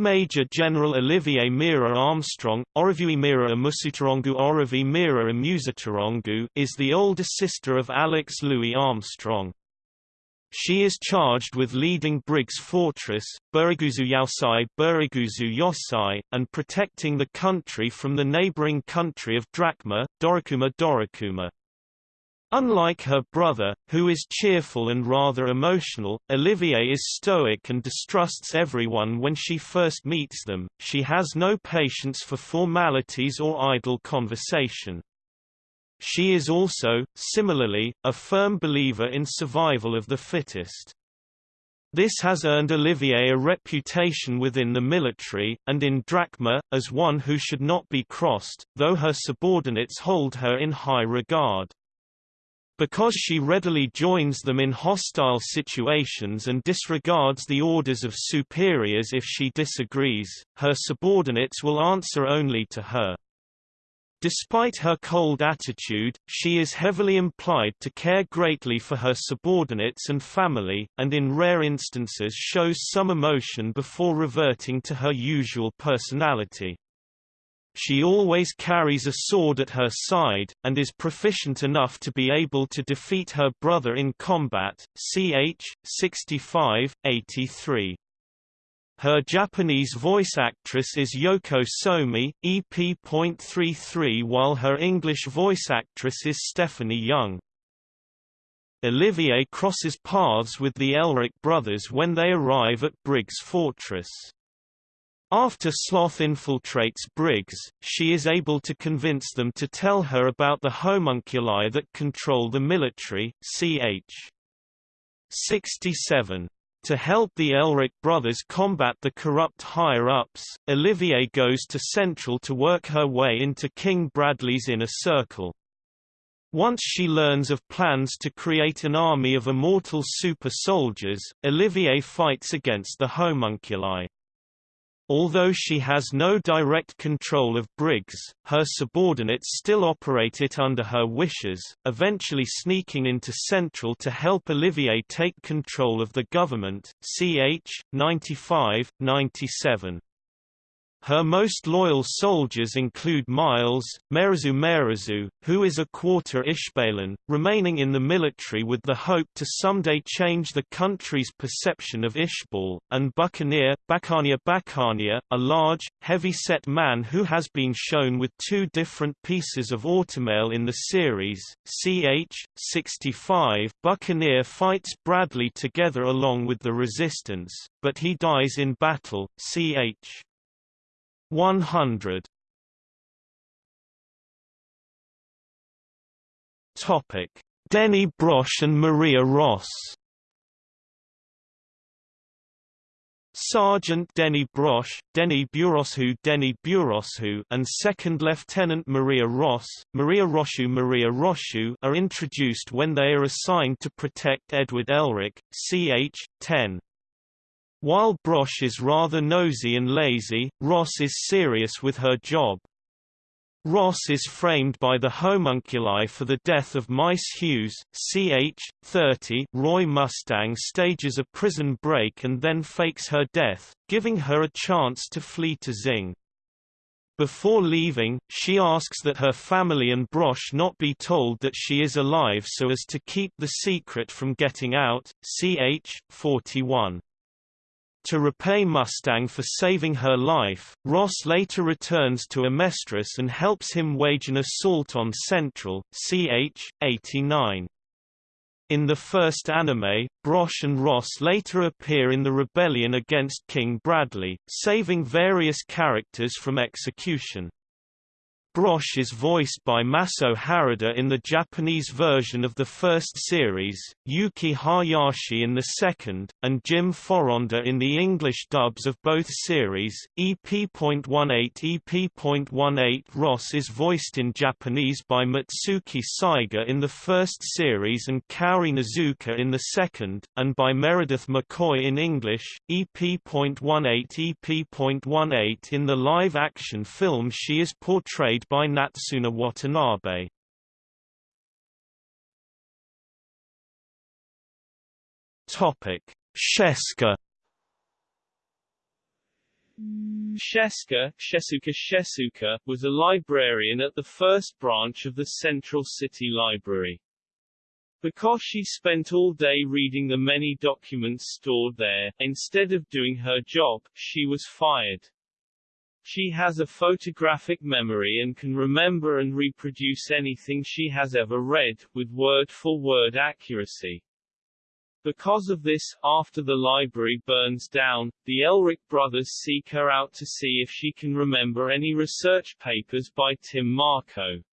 Major General Olivier Mira Armstrong, Orivui Mira Amusutarongu Orivi Mira Amusutarongu is the older sister of Alex Louis Armstrong. She is charged with leading Briggs Fortress, Buriguzu Yaosai Buriguzu Yosai, and protecting the country from the neighboring country of Drachma, Dorikuma Dorikuma. Unlike her brother, who is cheerful and rather emotional, Olivier is stoic and distrusts everyone when she first meets them. She has no patience for formalities or idle conversation. She is also, similarly, a firm believer in survival of the fittest. This has earned Olivier a reputation within the military, and in Drachma, as one who should not be crossed, though her subordinates hold her in high regard. Because she readily joins them in hostile situations and disregards the orders of superiors if she disagrees, her subordinates will answer only to her. Despite her cold attitude, she is heavily implied to care greatly for her subordinates and family, and in rare instances shows some emotion before reverting to her usual personality. She always carries a sword at her side, and is proficient enough to be able to defeat her brother in combat. Ch. 65, 83. Her Japanese voice actress is Yoko Somi, EP.33 while her English voice actress is Stephanie Young. Olivier crosses paths with the Elric brothers when they arrive at Briggs Fortress. After Sloth infiltrates Briggs, she is able to convince them to tell her about the homunculi that control the military, ch. 67. To help the Elric brothers combat the corrupt higher-ups, Olivier goes to Central to work her way into King Bradley's inner circle. Once she learns of plans to create an army of immortal super soldiers, Olivier fights against the homunculi. Although she has no direct control of Briggs, her subordinates still operate it under her wishes, eventually sneaking into Central to help Olivier take control of the government. Ch. 95, 97. Her most loyal soldiers include Miles, Merizu Merizu, who is a quarter Ishbalan, remaining in the military with the hope to someday change the country's perception of Ishbal, and Buccaneer, Bacania Bacania, a large, heavy-set man who has been shown with two different pieces of automail in the series. Ch. 65 Buccaneer fights Bradley together along with the Resistance, but he dies in battle. Ch. 100 Topic: Denny Brosh and Maria Ross. Sergeant Denny Brosh, Denny Buroshu Denny Buroshu and Second Lieutenant Maria Ross, Maria Roshu Maria Roshu are introduced when they are assigned to protect Edward Elric, ch. 10. While Brosh is rather nosy and lazy, Ross is serious with her job. Ross is framed by the homunculi for the death of Maes Hughes, ch. 30 Roy Mustang stages a prison break and then fakes her death, giving her a chance to flee to Xing. Before leaving, she asks that her family and Brosh not be told that she is alive so as to keep the secret from getting out, ch. 41. To repay Mustang for saving her life, Ross later returns to Amestris and helps him wage an assault on Central, ch. 89. In the first anime, Brosh and Ross later appear in the rebellion against King Bradley, saving various characters from execution. Brosh is voiced by Maso Harada in the Japanese version of the first series, Yuki Hayashi in the second, and Jim Foronda in the English dubs of both series. EP.18 EP.18 Ross is voiced in Japanese by Mitsuki Saiga in the first series and Kaori Nazuka in the second, and by Meredith McCoy in English. EP.18 EP.18 In the live-action film she is portrayed by Natsuna Watanabe. Topic: Sheska Sheska, Shesuka Shesuka was a librarian at the first branch of the Central City Library. Because she spent all day reading the many documents stored there, instead of doing her job, she was fired. She has a photographic memory and can remember and reproduce anything she has ever read, with word-for-word -word accuracy. Because of this, after the library burns down, the Elric brothers seek her out to see if she can remember any research papers by Tim Marcoh.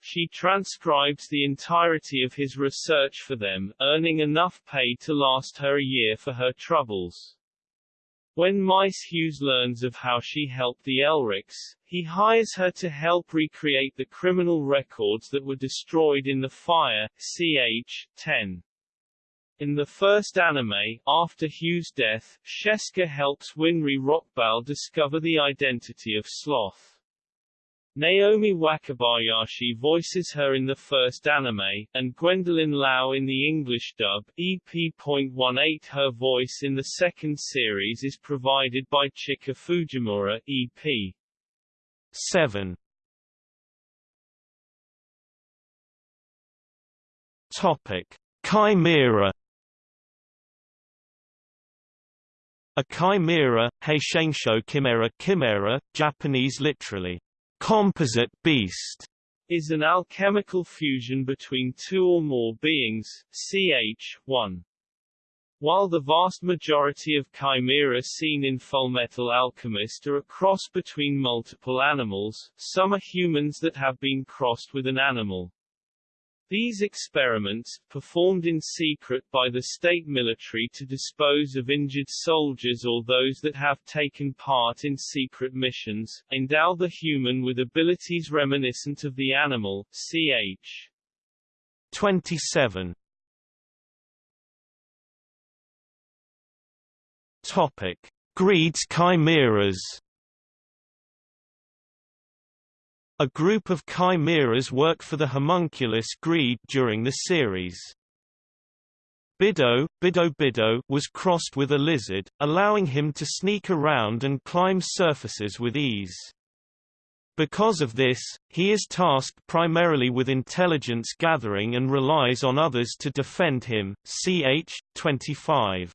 She transcribes the entirety of his research for them, earning enough pay to last her a year for her troubles. When Maes Hughes learns of how she helped the Elrics, he hires her to help recreate the criminal records that were destroyed in the fire, ch. 10. In the first anime, after Hughes' death, Sheska helps Winry Rockbell discover the identity of Sloth. Naomi Wakabayashi voices her in the first anime, and Gwendolyn Lau in the English dub. EP.18 Her voice in the second series is provided by Chika Fujimura, EP. 7. Topic: Chimera A chimera, Heishengsho chimera chimera, Japanese literally, composite beast is an alchemical fusion between two or more beings, ch. 1. While the vast majority of chimera seen in Fullmetal Alchemist are a cross between multiple animals, some are humans that have been crossed with an animal. These experiments, performed in secret by the state military to dispose of injured soldiers or those that have taken part in secret missions, endow the human with abilities reminiscent of the animal, ch. 27. Topic: Greed's chimeras. A group of chimeras work for the homunculus Greed during the series. Bido, Bido Bido was crossed with a lizard, allowing him to sneak around and climb surfaces with ease. Because of this, he is tasked primarily with intelligence gathering and relies on others to defend him. Ch. 25.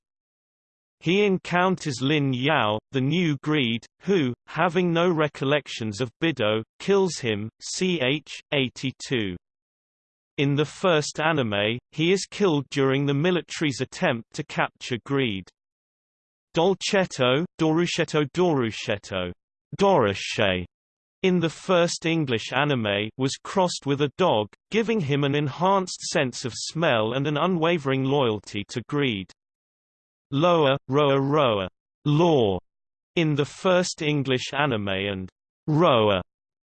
He encounters Lin Yao, the new Greed, who, having no recollections of Bido, kills him. Ch. 82. In the first anime, he is killed during the military's attempt to capture Greed. Dolcetto, Doruscetto Doruscetto, Doroshe, in the first English anime was crossed with a dog, giving him an enhanced sense of smell and an unwavering loyalty to Greed. Loa, Roa Roa, Law, in the first English anime and Roa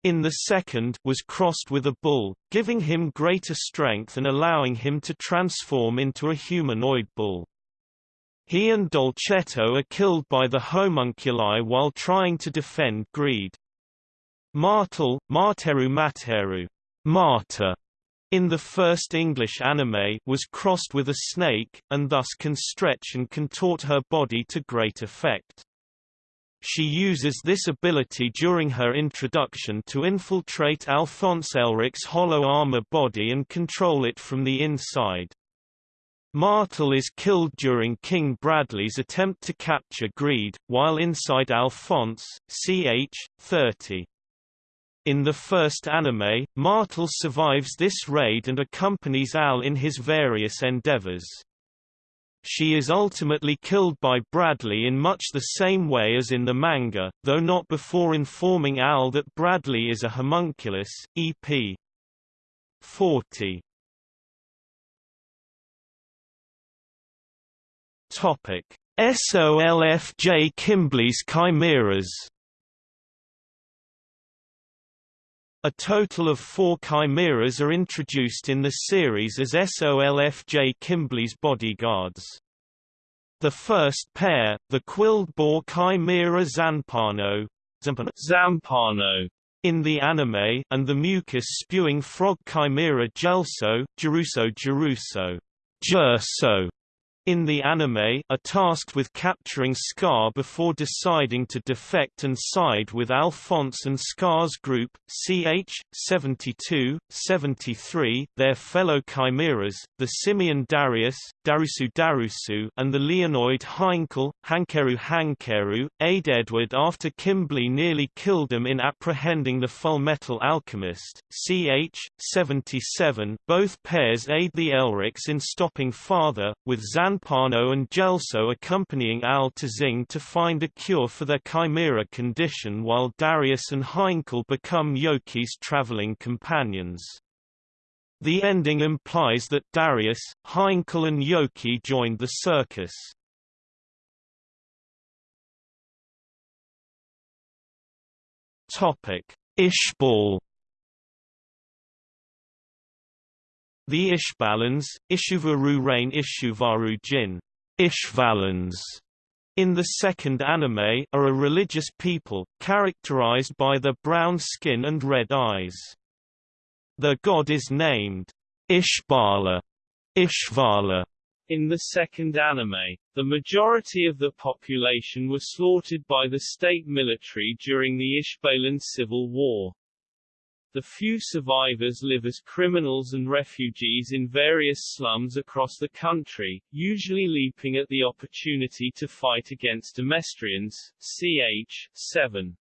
in the second was crossed with a bull, giving him greater strength and allowing him to transform into a humanoid bull. He and Dolcetto are killed by the homunculi while trying to defend Greed. Martel, Marteru Materu, Marta, in the first English anime was crossed with a snake, and thus can stretch and contort her body to great effect. She uses this ability during her introduction to infiltrate Alphonse Elric's hollow armor body and control it from the inside. Martel is killed during King Bradley's attempt to capture Greed, while inside Alphonse, ch. 30. In the first anime, Martel survives this raid and accompanies Al in his various endeavors. She is ultimately killed by Bradley in much the same way as in the manga, though not before informing Al that Bradley is a homunculus. EP 40. Topic: SOLFJ Kimbley's Chimeras A total of four chimeras are introduced in the series as Solf J. Kimblee's bodyguards. The first pair, the quilled boar chimera Zanpano, Zampano in the anime, and the mucus-spewing frog chimera Gelso, Geruso Geruso, Jerso, in the anime are tasked with capturing Scar before deciding to defect and side with Alphonse and Scar's group, CH-72, 73, their fellow chimeras, the simian Darius, Darusu Darusu and the Leonoid Heinkel, Hankeru Hankeru, aid Edward after Kimblee nearly killed him in apprehending the Fullmetal Alchemist, CH-77. Both pairs aid the Elrics in stopping Father, with Zan Zampano and Gelso accompanying Al to Xing to find a cure for their chimera condition while Darius and Heinkel become Yoki's traveling companions. The ending implies that Darius, Heinkel and Yoki joined the circus. Ishbal The Ishbalans, Ishuvaru Rain Ishuvaru Jin, Ishvalans, in the second anime, are a religious people, characterized by their brown skin and red eyes. The god is named Ishbala, Ishvala. In the second anime, the majority of the population were slaughtered by the state military during the Ishbalan Civil War. The few survivors live as criminals and refugees in various slums across the country, usually leaping at the opportunity to fight against Amestrians, ch. 7.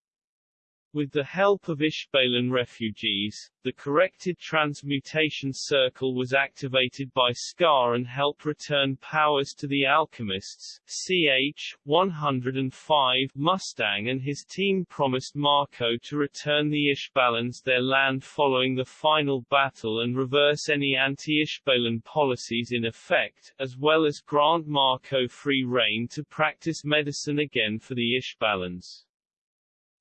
With the help of Ishbalan refugees, the corrected transmutation circle was activated by Scar and helped return powers to the alchemists. CH 105 Mustang and his team promised Marcoh to return the Ishbalans their land following the final battle and reverse any anti-Ishbalan policies in effect, as well as grant Marcoh free reign to practice medicine again for the Ishbalans.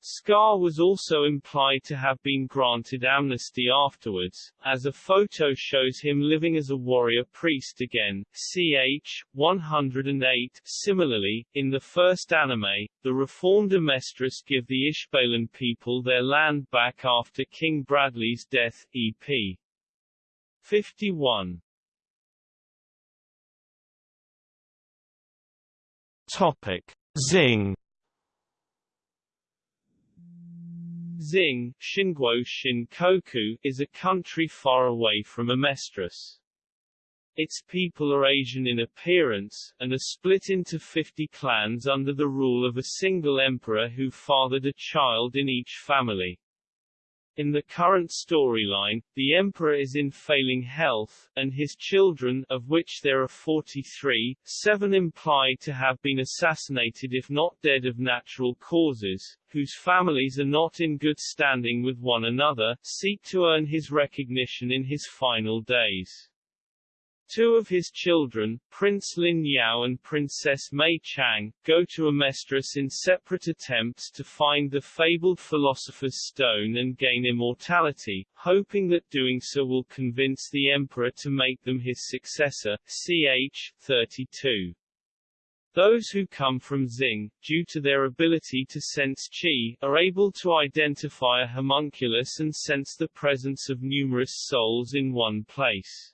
Scar was also implied to have been granted amnesty afterwards, as a photo shows him living as a warrior priest again. Ch. 108 Similarly, in the first anime, the reformed Amestris give the Ishbalan people their land back after King Bradley's death. EP 51 Topic. Xing Xing Shinguo Shinkoku, is a country far away from Amestris. Its people are Asian in appearance, and are split into 50 clans under the rule of a single emperor who fathered a child in each family. In the current storyline, the Emperor is in failing health, and his children, of which there are 43, seven implied to have been assassinated if not dead of natural causes, whose families are not in good standing with one another, seek to earn his recognition in his final days. Two of his children, Prince Lin Yao and Princess Mei Chang, go to Amestris in separate attempts to find the fabled Philosopher's Stone and gain immortality, hoping that doing so will convince the Emperor to make them his successor. Ch. 32. Those who come from Xing, due to their ability to sense chi, are able to identify a homunculus and sense the presence of numerous souls in one place.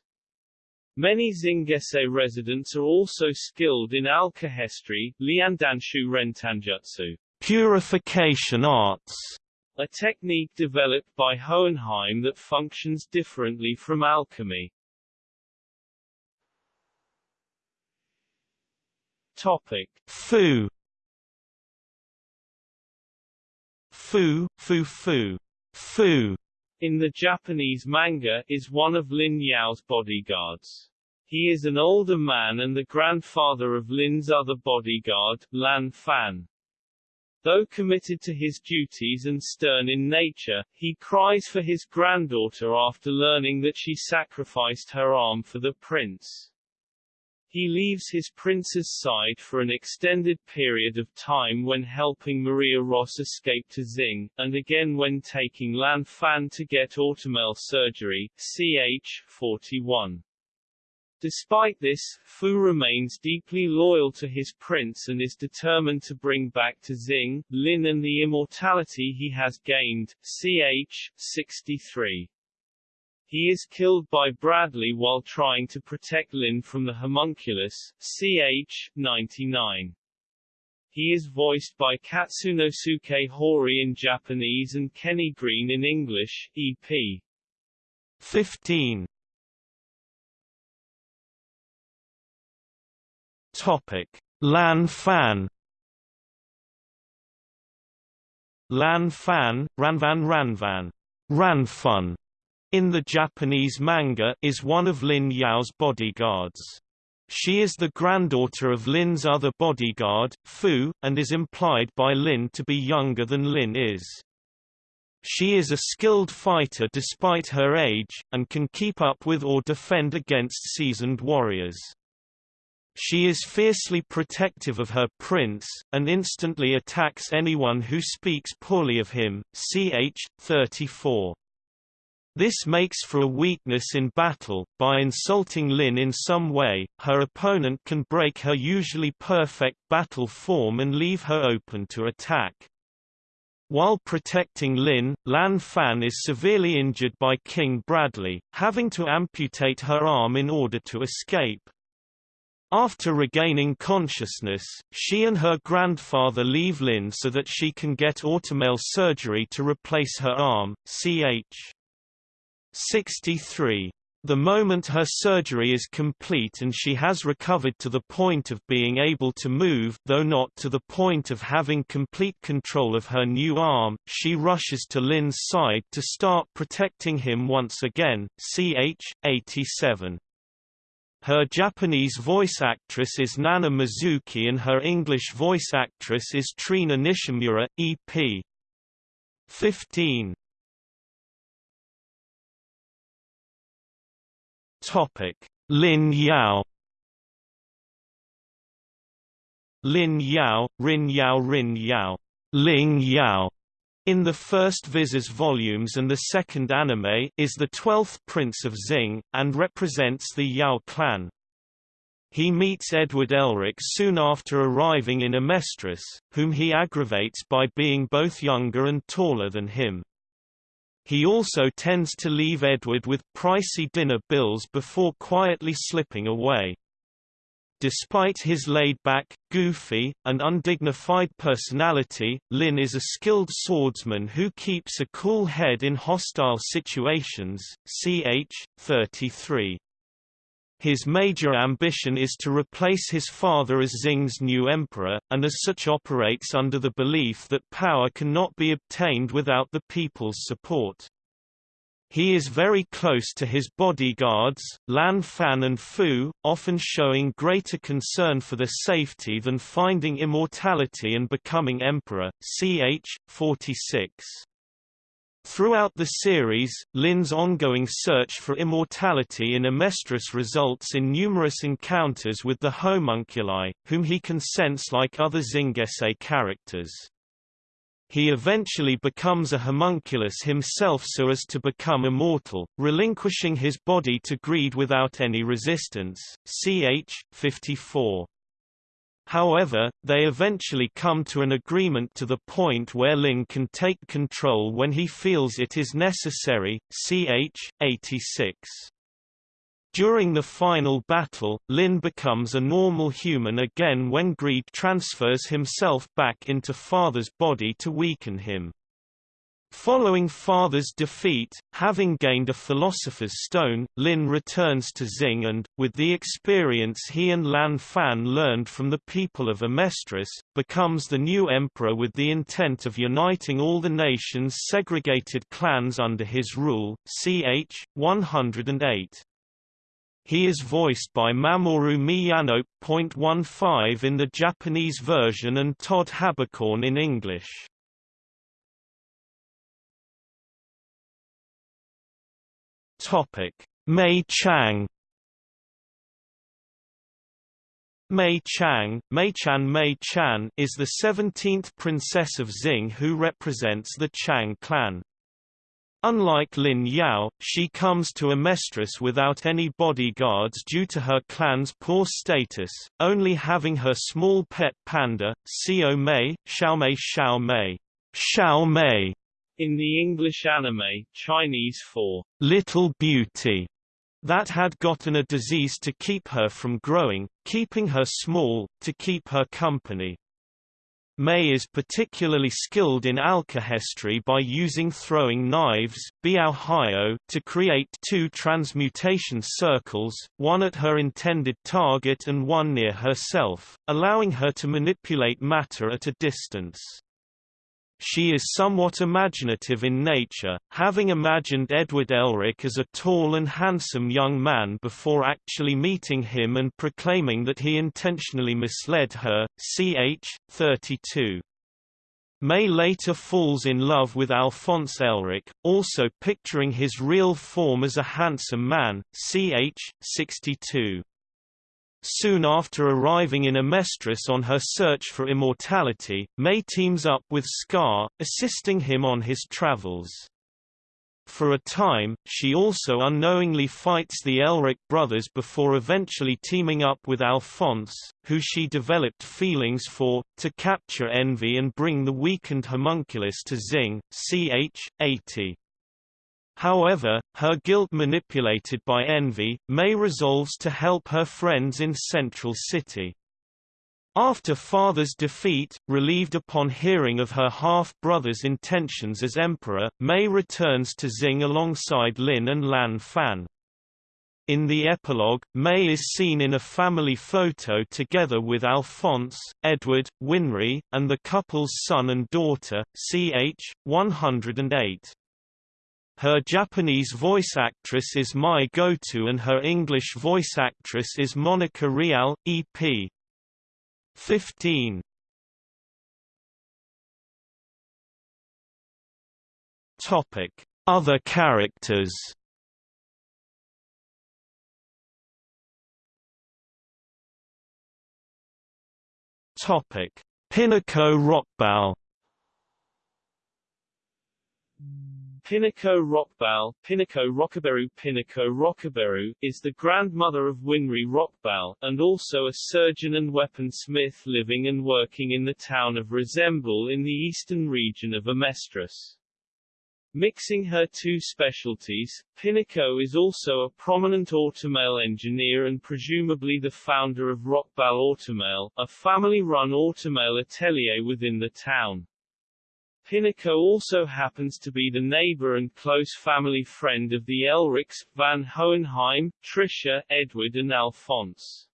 Many Xingese residents are also skilled in alkahestry, liandanshu rentanjutsu, purification arts, a technique developed by Hohenheim that functions differently from alchemy. Topic: Fu. Fu, Fu Fu, Fu in the Japanese manga, is one of Lin Yao's bodyguards. He is an older man and the grandfather of Lin's other bodyguard, Lan Fan. Though committed to his duties and stern in nature, he cries for his granddaughter after learning that she sacrificed her arm for the prince. He leaves his prince's side for an extended period of time when helping Maria Ross escape to Xing, and again when taking Lan Fan to get automail surgery, ch. 41. Despite this, Fu remains deeply loyal to his prince and is determined to bring back to Xing, Lin and the immortality he has gained, ch. 63. He is killed by Bradley while trying to protect Lin from the homunculus, ch. 99. He is voiced by Katsunosuke Hori in Japanese and Kenny Green in English, EP. 15. Topic: Lan Fan. Lan Fan, Ranvan Ranvan, Ranfun, in the Japanese manga, is one of Lin Yao's bodyguards. She is the granddaughter of Lin's other bodyguard, Fu, and is implied by Lin to be younger than Lin is. She is a skilled fighter despite her age, and can keep up with or defend against seasoned warriors. She is fiercely protective of her prince, and instantly attacks anyone who speaks poorly of him. Ch. 34. This makes for a weakness in battle, by insulting Lin in some way, her opponent can break her usually perfect battle form and leave her open to attack. While protecting Lin, Lan Fan is severely injured by King Bradley, having to amputate her arm in order to escape. After regaining consciousness, she and her grandfather leave Lin so that she can get automail surgery to replace her arm, ch. 63. The moment her surgery is complete and she has recovered to the point of being able to move though not to the point of having complete control of her new arm, she rushes to Lin's side to start protecting him once again. Ch. 87. Her Japanese voice actress is Nana Mizuki and her English voice actress is Trina Nishimura, EP. 15. Topic: Lin Yao. Lin Yao, Rin Yao, Rin Yao, Ling Yao. In the first Viz volumes and the second anime is the twelfth prince of Xing, and represents the Yao clan. He meets Edward Elric soon after arriving in Amestris, whom he aggravates by being both younger and taller than him. He also tends to leave Edward with pricey dinner bills before quietly slipping away. Despite his laid-back, goofy, and undignified personality, Lin is a skilled swordsman who keeps a cool head in hostile situations. Ch. 33. His major ambition is to replace his father as Xing's new emperor, and as such operates under the belief that power cannot be obtained without the people's support. He is very close to his bodyguards, Lan Fan and Fu, often showing greater concern for their safety than finding immortality and becoming emperor. Ch. 46. Throughout the series, Lin's ongoing search for immortality in Amestris results in numerous encounters with the homunculi, whom he can sense like other Xingese characters. He eventually becomes a homunculus himself so as to become immortal, relinquishing his body to greed without any resistance. Ch. 54. However, they eventually come to an agreement to the point where Lin can take control when he feels it is necessary. Ch. 86. During the final battle, Lin becomes a normal human again when Greed transfers himself back into Father's body to weaken him. Following Father's defeat, having gained a Philosopher's Stone, Lin returns to Xing and, with the experience he and Lan Fan learned from the people of Amestris, becomes the new emperor with the intent of uniting all the nation's segregated clans under his rule. Ch. 108. He is voiced by Mamoru Miyano.15 in the Japanese version and Todd Haberkorn in English. Topic: Mei Chang. Mei Chang, Mei-chan Mei-chan is the 17th princess of Xing who represents the Chang clan. Unlike Lin Yao, she comes to Amestris without any bodyguards due to her clan's poor status, only having her small pet panda, Xiao Mei, Xiao Mei Xiao Mei, Xiao Mei In the English anime, Chinese for Little Beauty, that had gotten a disease to keep her from growing, keeping her small, to keep her company. May is particularly skilled in alchemy by using throwing knives to create two transmutation circles, one at her intended target and one near herself, allowing her to manipulate matter at a distance. She is somewhat imaginative in nature, having imagined Edward Elric as a tall and handsome young man before actually meeting him and proclaiming that he intentionally misled her. Ch. 32. May later falls in love with Alphonse Elric, also picturing his real form as a handsome man. Ch. 62. Soon after arriving in Amestris on her search for immortality, May teams up with Scar, assisting him on his travels. For a time, she also unknowingly fights the Elric brothers before eventually teaming up with Alphonse, who she developed feelings for, to capture Envy and bring the weakened homunculus to Xing, ch. 80. However, her guilt manipulated by envy, May resolves to help her friends in Central City. After father's defeat, relieved upon hearing of her half-brother's intentions as emperor, May returns to Xing alongside Lin and Lan Fan. In the epilogue, May is seen in a family photo together with Alphonse, Edward, Winry, and the couple's son and daughter, ch. 108. Her Japanese voice actress is Mai Goto and her English voice actress is Monica Rial, EP. 15. Topic: Other characters. Topic: Pinako Rockbell. Pinako Rockbell, Pinako Rockaberu Pinako Rockaberu, is the grandmother of Winry Rockbell, and also a surgeon and weaponsmith living and working in the town of Resembool in the eastern region of Amestris. Mixing her two specialties, Pinako is also a prominent automail engineer and presumably the founder of Rockbell Automail, a family-run automail atelier within the town. Pinako also happens to be the neighbor and close family friend of the Elrics, Van Hohenheim, Trisha, Edward and Alphonse.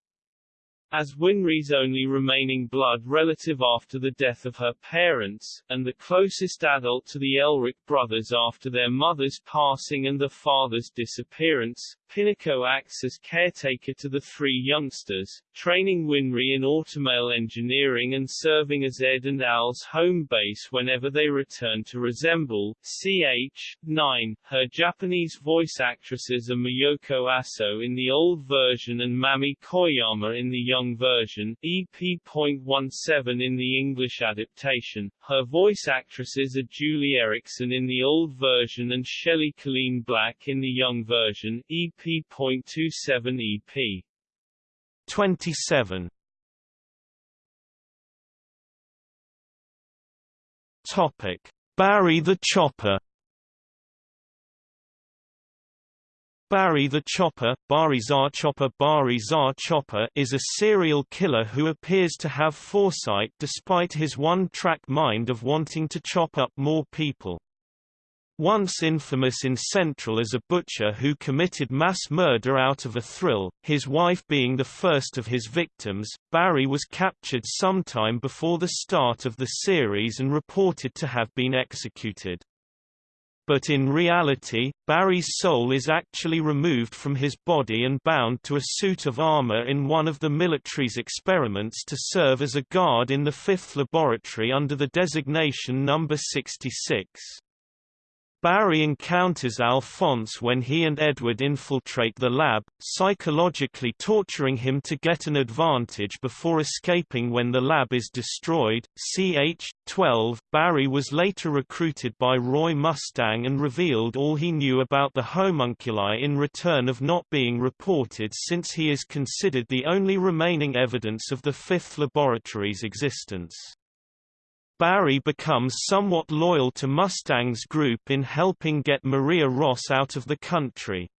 As Winry's only remaining blood relative after the death of her parents, and the closest adult to the Elric brothers after their mother's passing and the father's disappearance, Pinako acts as caretaker to the three youngsters, training Winry in automail engineering and serving as Ed and Al's home base whenever they return to Resembool. Ch. 9. Her Japanese voice actresses are Miyoko Aso in the old version and Mami Koyama in the young version, EP.17 in the English adaptation. Her voice actresses are Juli Erickson in the old version and Shelley Calene-Black in the young version, EP EP.27 EP. 27 Topic: Barry the Chopper Barry the Chopper, Bari Zar Chopper Bari Zar Chopper is a serial killer who appears to have foresight despite his one-track mind of wanting to chop up more people. Once infamous in Central as a butcher who committed mass murder out of a thrill, his wife being the first of his victims, Barry was captured sometime before the start of the series and reported to have been executed. But in reality, Barry's soul is actually removed from his body and bound to a suit of armor in one of the military's experiments to serve as a guard in the fifth laboratory under the designation number 66. Barry encounters Alphonse when he and Edward infiltrate the lab, psychologically torturing him to get an advantage before escaping when the lab is destroyed. Ch. 12 Barry was later recruited by Roy Mustang and revealed all he knew about the homunculi in return of not being reported since he is considered the only remaining evidence of the fifth laboratory's existence. Barry becomes somewhat loyal to Mustang's group in helping get Maria Ross out of the country.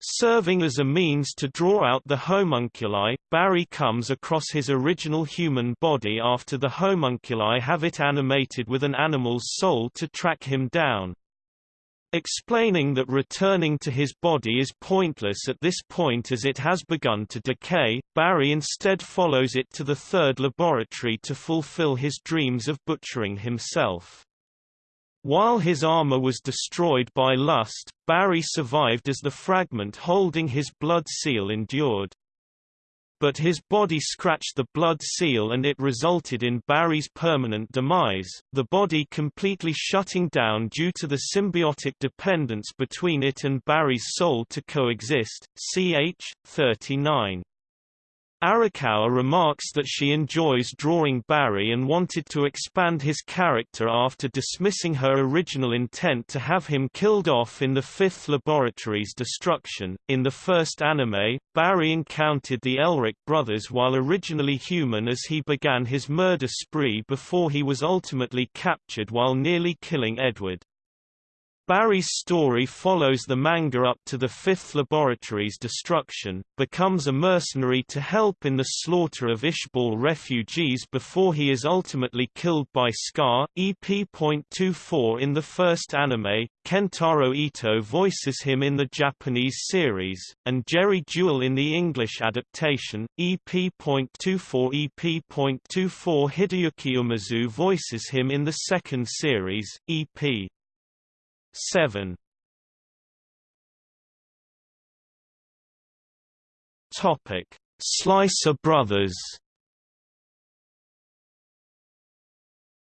Serving as a means to draw out the homunculi, Barry comes across his original human body after the homunculi have it animated with an animal's soul to track him down. Explaining that returning to his body is pointless at this point as it has begun to decay, Barry instead follows it to the third laboratory to fulfill his dreams of butchering himself. While his armor was destroyed by lust, Barry survived as the fragment holding his blood seal endured. But his body scratched the blood seal and it resulted in Barry's permanent demise, the body completely shutting down due to the symbiotic dependence between it and Barry's soul to coexist. Ch. 39. Arakawa remarks that she enjoys drawing Barry and wanted to expand his character after dismissing her original intent to have him killed off in the Fifth Laboratory's destruction. In the first anime, Barry encountered the Elric brothers while originally human as he began his murder spree before he was ultimately captured while nearly killing Edward. Barry's story follows the manga up to the Fifth Laboratory's destruction, becomes a mercenary to help in the slaughter of Ishbal refugees before he is ultimately killed by Scar. EP.24 in the first anime, Kentaro Ito voices him in the Japanese series, and Jerry Jewell in the English adaptation. EP.24 EP.24 Hideyuki Umezu voices him in the second series, EP. 7 Topic: Slicer Brothers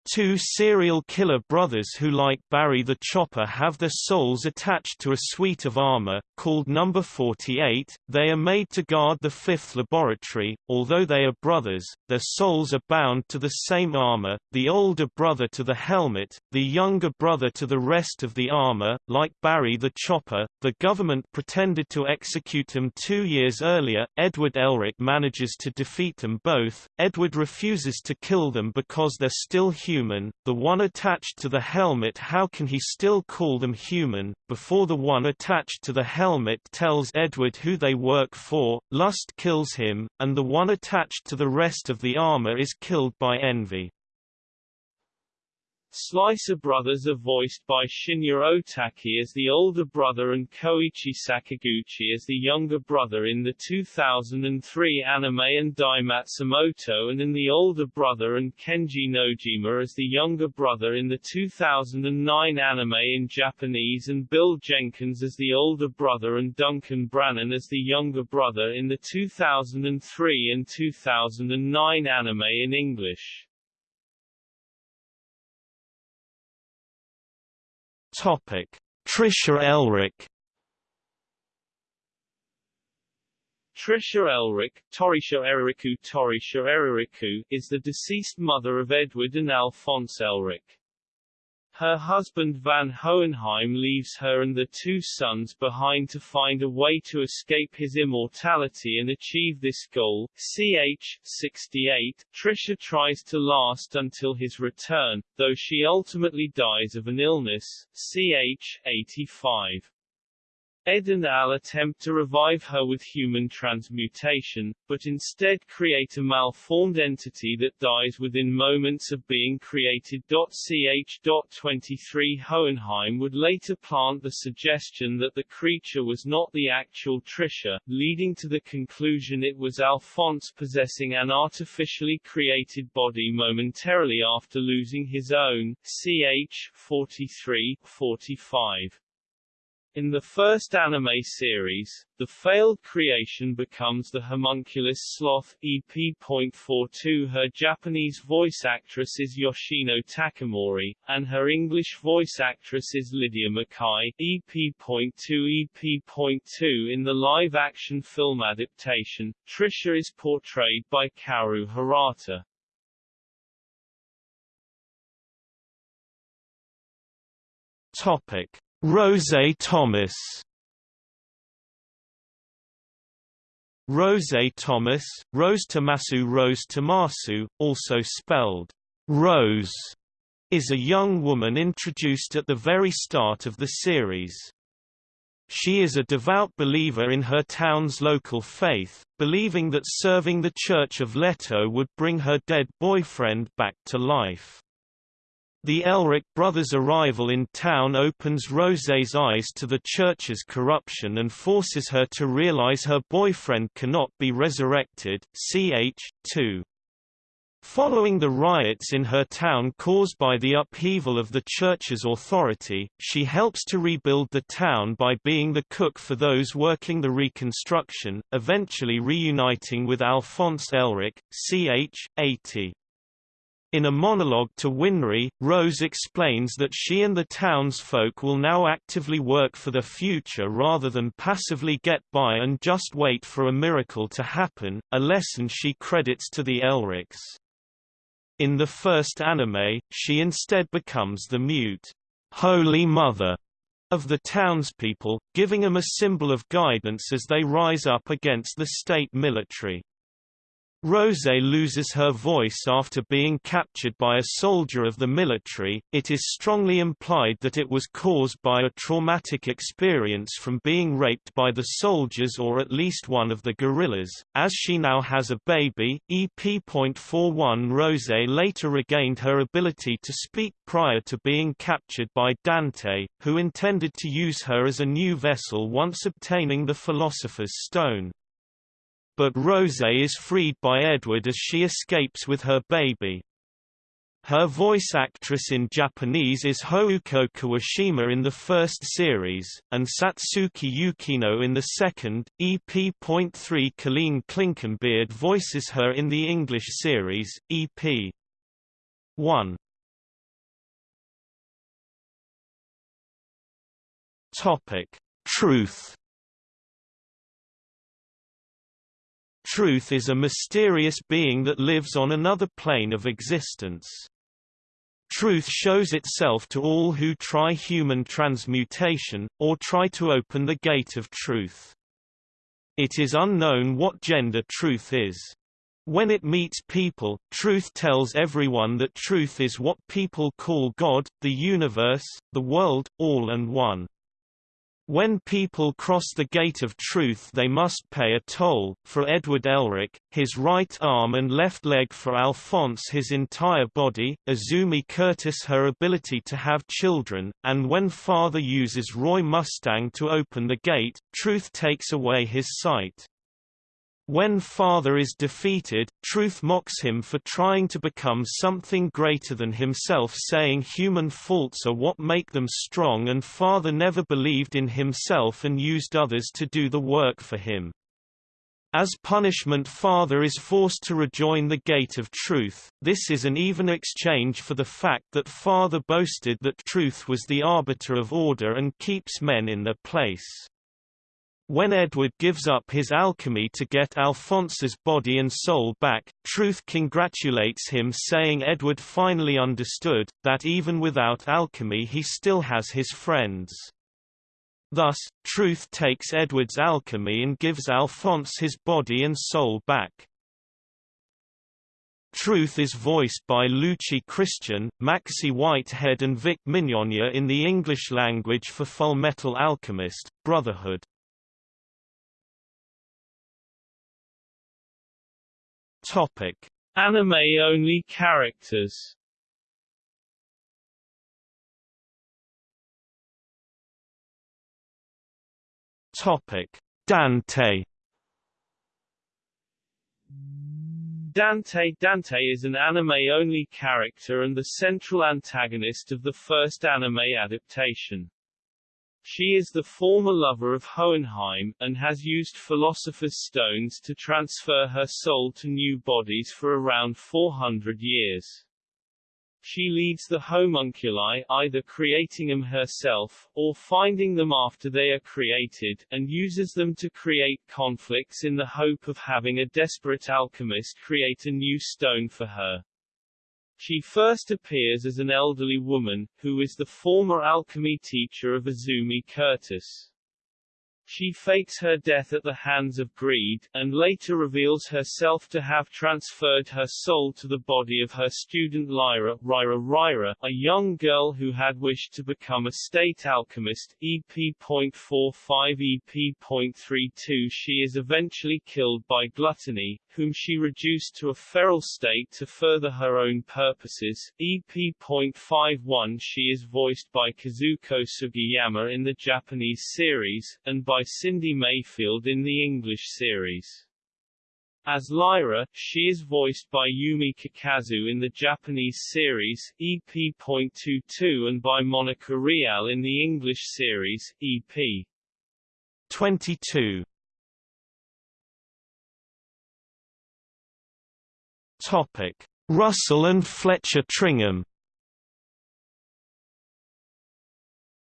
Two serial killer brothers who like Barry the Chopper have their souls attached to a suite of armor, called Number 48. They are made to guard the fifth laboratory. Although they are brothers, their souls are bound to the same armor, the older brother to the helmet, the younger brother to the rest of the armor. Like Barry the Chopper, the government pretended to execute them two years earlier. Edward Elric manages to defeat them both. Edward refuses to kill them because they're still human human, the one attached to the helmet how can he still call them human, before the one attached to the helmet tells Edward who they work for, lust kills him, and the one attached to the rest of the armor is killed by envy. Slicer brothers are voiced by Shinya Otaki as the older brother and Koichi Sakaguchi as the younger brother in the 2003 anime and Dai Matsumoto and in the older brother and Kenji Nojima as the younger brother in the 2009 anime in Japanese and Bill Jenkins as the older brother and Duncan Brannan as the younger brother in the 2003 and 2009 anime in English. Topic: Trisha Elric. Trisha Elric, Torisha Eririku Torisha Eririku, is the deceased mother of Edward and Alphonse Elric. Her husband Van Hohenheim leaves her and the two sons behind to find a way to escape his immortality and achieve this goal. Ch. 68. Trisha tries to last until his return, though she ultimately dies of an illness. Ch. 85. Ed and Al attempt to revive her with human transmutation, but instead create a malformed entity that dies within moments of being created. Ch. 23 Hohenheim would later plant the suggestion that the creature was not the actual Trisha, leading to the conclusion it was Alphonse possessing an artificially created body momentarily after losing his own. Ch. 43 45. In the first anime series, the failed creation becomes the homunculus sloth EP.42 Her Japanese voice actress is Yoshino Takamori, and her English voice actress is Lydia Mackay. EP.2 EP.2 In the live-action film adaptation, Trisha is portrayed by Kaoru Harata. Topic Rose Thomas Rose Thomas, Rose Tomasu Rose Tomasu, also spelled Rose is a young woman introduced at the very start of the series. She is a devout believer in her town's local faith, believing that serving the Church of Leto would bring her dead boyfriend back to life. The Elric brothers' arrival in town opens Rose's eyes to the church's corruption and forces her to realize her boyfriend cannot be resurrected. Ch. 2. Following the riots in her town caused by the upheaval of the church's authority, she helps to rebuild the town by being the cook for those working the reconstruction, eventually reuniting with Alphonse Elric, ch. 80. In a monologue to Winry, Rose explains that she and the townsfolk will now actively work for the future rather than passively get by and just wait for a miracle to happen, a lesson she credits to the Elrics. In the first anime, she instead becomes the mute, Holy Mother of the townspeople, giving them a symbol of guidance as they rise up against the state military. Rose loses her voice after being captured by a soldier of the military. It is strongly implied that it was caused by a traumatic experience from being raped by the soldiers or at least one of the guerrillas. As she now has a baby, EP.41 Rose later regained her ability to speak prior to being captured by Dante, who intended to use her as a new vessel once obtaining the Philosopher's Stone but Rose is freed by Edward as she escapes with her baby. Her voice actress in Japanese is Houko Kuwashima in the first series, and Satsuki Yukino in the second. EP.3 Colleen Clinkenbeard voices her in the English series, EP. 1. Topic: Truth Truth is a mysterious being that lives on another plane of existence. Truth shows itself to all who try human transmutation, or try to open the gate of truth. It is unknown what gender truth is. When it meets people, truth tells everyone that truth is what people call God, the universe, the world, all and one. When people cross the gate of truth they must pay a toll, for Edward Elric, his right arm and left leg for Alphonse his entire body, Izumi Curtis her ability to have children, and when father uses Roy Mustang to open the gate, truth takes away his sight. When Father is defeated, Truth mocks him for trying to become something greater than himself saying human faults are what make them strong and Father never believed in himself and used others to do the work for him. As punishment Father is forced to rejoin the gate of truth, this is an even exchange for the fact that Father boasted that truth was the arbiter of order and keeps men in their place. When Edward gives up his alchemy to get Alphonse's body and soul back, Truth congratulates him saying Edward finally understood, that even without alchemy he still has his friends. Thus, Truth takes Edward's alchemy and gives Alphonse his body and soul back. Truth is voiced by Luci Christian, Maxie Whitehead and Vic Mignogna in the English language for Fullmetal Alchemist, Brotherhood. Topic: Anime-only characters. Topic: Dante. Dante Dante is an anime-only character and the central antagonist of the first anime adaptation. She is the former lover of Hohenheim, and has used Philosopher's Stones to transfer her soul to new bodies for around 400 years. She leads the homunculi, either creating them herself, or finding them after they are created, and uses them to create conflicts in the hope of having a desperate alchemist create a new stone for her. She first appears as an elderly woman, who is the former alchemy teacher of Izumi Curtis. She fakes her death at the hands of greed, and later reveals herself to have transferred her soul to the body of her student Lyra, Ryra Ryra, a young girl who had wished to become a state alchemist. EP.45 EP.32 She is eventually killed by Gluttony, whom she reduced to a feral state to further her own purposes. EP.51 She is voiced by Kazuko Sugiyama in the Japanese series, and by Cindy Mayfield in the English series. As Lyra, she is voiced by Yumi Kakazu in the Japanese series, EP.22 and by Monica Rial in the English series, EP. 22. Topic: Russell and Fletcher Tringham.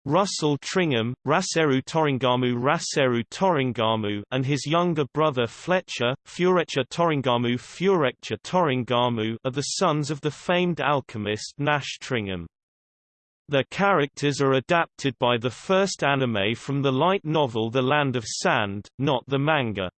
Russell Tringham, Raseru Toringamu Raseru Toringamu and his younger brother Fletcher, Furecha Toringamu Furecha Toringamu are the sons of the famed alchemist Nash Tringham. Their characters are adapted by the first anime from the light novel The Land of Sand, not the manga.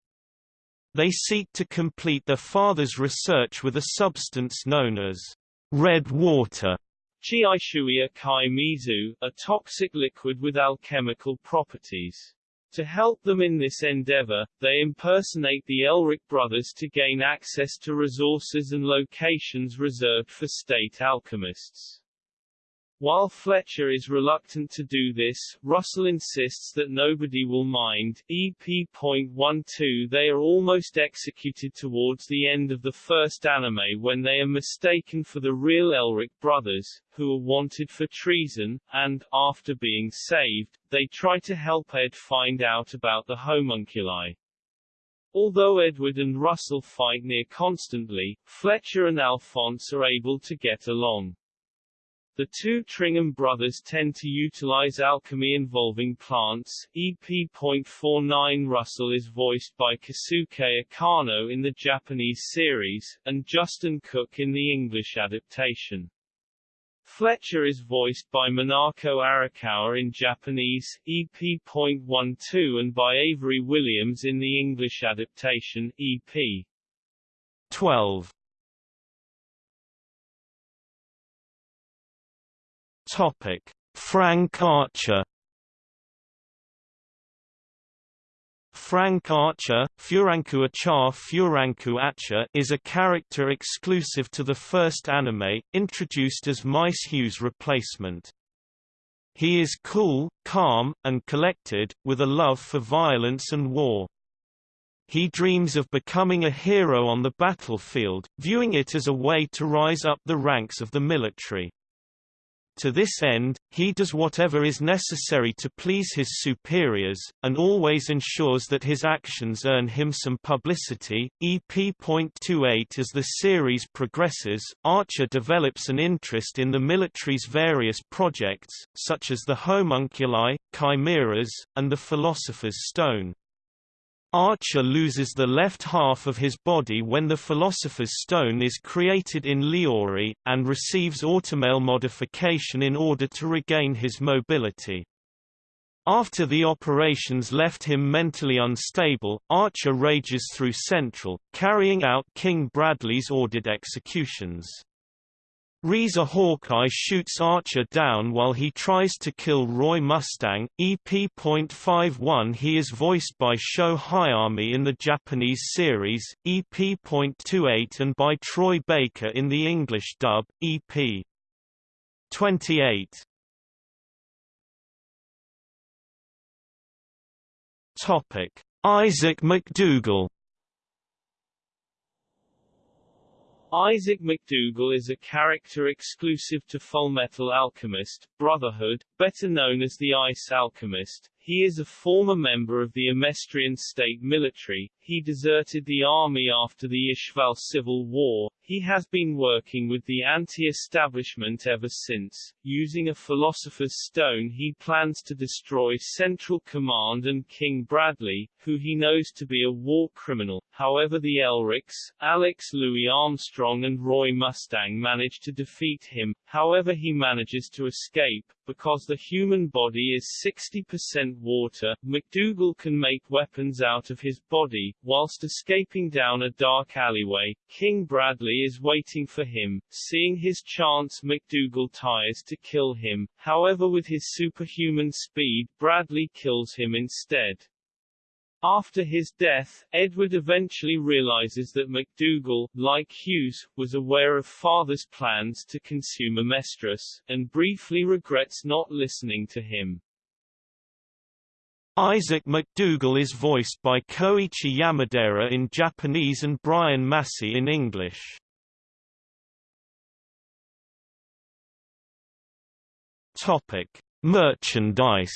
They seek to complete their father's research with a substance known as red water Chiaishuia kai mizu, a toxic liquid with alchemical properties. To help them in this endeavor, they impersonate the Elric brothers to gain access to resources and locations reserved for state alchemists. While Fletcher is reluctant to do this, Russell insists that nobody will mind. EP.12 They are almost executed towards the end of the first anime when they are mistaken for the real Elric brothers, who are wanted for treason, and, after being saved, they try to help Ed find out about the homunculi. Although Edward and Russell fight near constantly, Fletcher and Alphonse are able to get along. The two Tringham brothers tend to utilize alchemy involving plants. EP.49 Russell is voiced by Keisuke Akano in the Japanese series, and Justin Cook in the English adaptation. Fletcher is voiced by Minako Arakawa in Japanese, EP.12 and by Avery Williams in the English adaptation, EP. 12. Topic: Frank Archer. Frank Archer, Furanku Achar Furanku Acha is a character exclusive to the first anime, introduced as Maes Hughes' replacement. He is cool, calm, and collected, with a love for violence and war. He dreams of becoming a hero on the battlefield, viewing it as a way to rise up the ranks of the military. To this end, he does whatever is necessary to please his superiors, and always ensures that his actions earn him some publicity. EP.28 As the series progresses, Archer develops an interest in the military's various projects, such as the homunculi, chimeras, and the Philosopher's Stone. Archer loses the left half of his body when the Philosopher's Stone is created in Lior, and receives automail modification in order to regain his mobility. After the operations left him mentally unstable, Archer rages through Central, carrying out King Bradley's ordered executions. Riza Hawkeye shoots Archer down while he tries to kill Roy Mustang. EP.51 He is voiced by Sho Hayami in the Japanese series, EP.28 and by Troy Baker in the English dub, EP. 28. Topic: Isaac McDougall Isaac McDougall is a character exclusive to Fullmetal Alchemist, Brotherhood, better known as the Ice Alchemist. He is a former member of the Amestrian state military. He deserted the army after the Ishval Civil War, he has been working with the anti-establishment ever since. Using a Philosopher's Stone he plans to destroy Central Command and King Bradley, who he knows to be a war criminal. However the Elrics, Alex Louis Armstrong and Roy Mustang manage to defeat him, however he manages to escape, because the human body is 60% water, MacDougall can make weapons out of his body. Whilst escaping down a dark alleyway, King Bradley is waiting for him. Seeing his chance MacDougall tries to kill him, however with his superhuman speed Bradley kills him instead. After his death, Edward eventually realizes that MacDougall, like Hughes, was aware of father's plans to consume Amestris, and briefly regrets not listening to him. Isaac MacDougall is voiced by Koichi Yamadera in Japanese and Brian Massey in English. Topic: Merchandise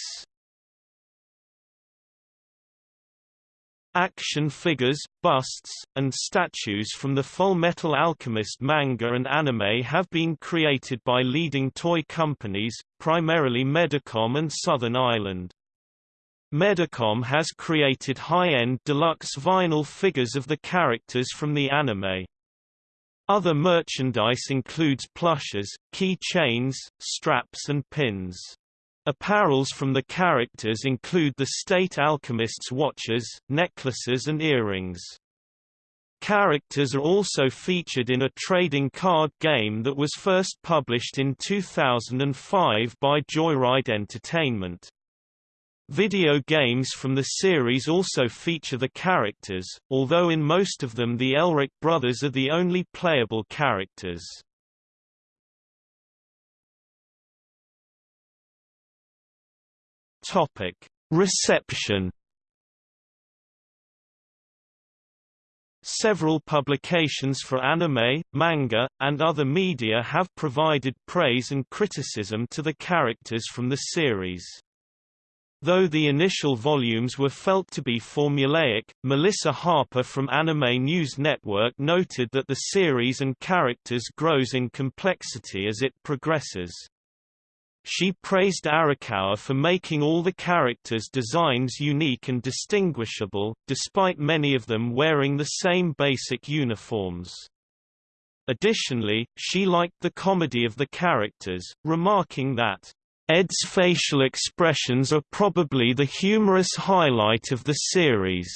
Action figures, busts, and statues from the Full Metal Alchemist manga and anime have been created by leading toy companies, primarily Medicom and Southern Island. Medicom has created high-end deluxe vinyl figures of the characters from the anime. Other merchandise includes plushes, key chains, straps and pins. Apparels from the characters include the State Alchemist's watches, necklaces and earrings. Characters are also featured in a trading card game that was first published in 2005 by Joyride Entertainment. Video games from the series also feature the characters, although in most of them the Elric brothers are the only playable characters. Topic: Reception. Several publications for anime, manga, and other media have provided praise and criticism to the characters from the series. Though the initial volumes were felt to be formulaic, Melissa Harper from Anime News Network noted that the series and characters grows in complexity as it progresses. She praised Arakawa for making all the characters' designs unique and distinguishable, despite many of them wearing the same basic uniforms. Additionally, she liked the comedy of the characters, remarking that, Ed's facial expressions are probably the humorous highlight of the series.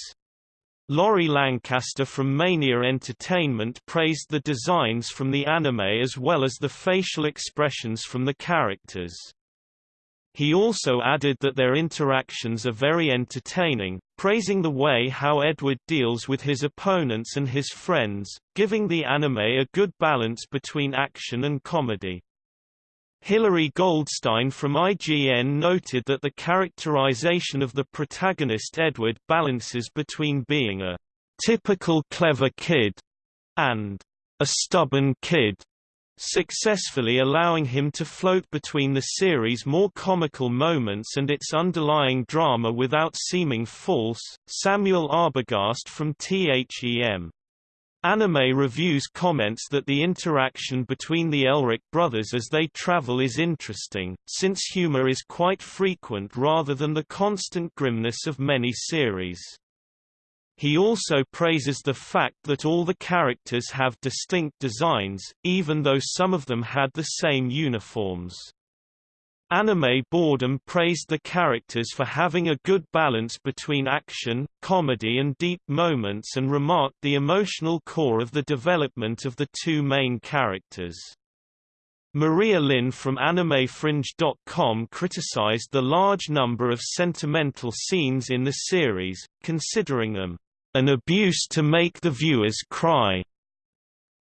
Laurie Lancaster from Mania Entertainment praised the designs from the anime as well as the facial expressions from the characters. He also added that their interactions are very entertaining, praising the way how Edward deals with his opponents and his friends, giving the anime a good balance between action and comedy. Hilary Goldstein from IGN noted that the characterization of the protagonist Edward balances between being a typical clever kid and a stubborn kid, successfully allowing him to float between the series' more comical moments and its underlying drama without seeming false. Samuel Arbogast from THEM Anime Reviews comments that the interaction between the Elric brothers as they travel is interesting, since humor is quite frequent rather than the constant grimness of many series. He also praises the fact that all the characters have distinct designs, even though some of them had the same uniforms. Anime Boredom praised the characters for having a good balance between action, comedy and deep moments and remarked the emotional core of the development of the two main characters. Maria Lin from AnimeFringe.com criticized the large number of sentimental scenes in the series, considering them an abuse to make the viewers cry.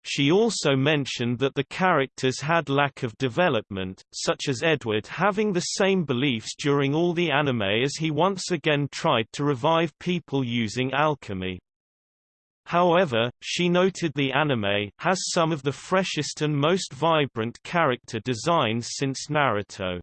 She also mentioned that the characters had lack of development, such as Edward having the same beliefs during all the anime as he once again tried to revive people using alchemy. However, she noted the anime has some of the freshest and most vibrant character designs since Naruto.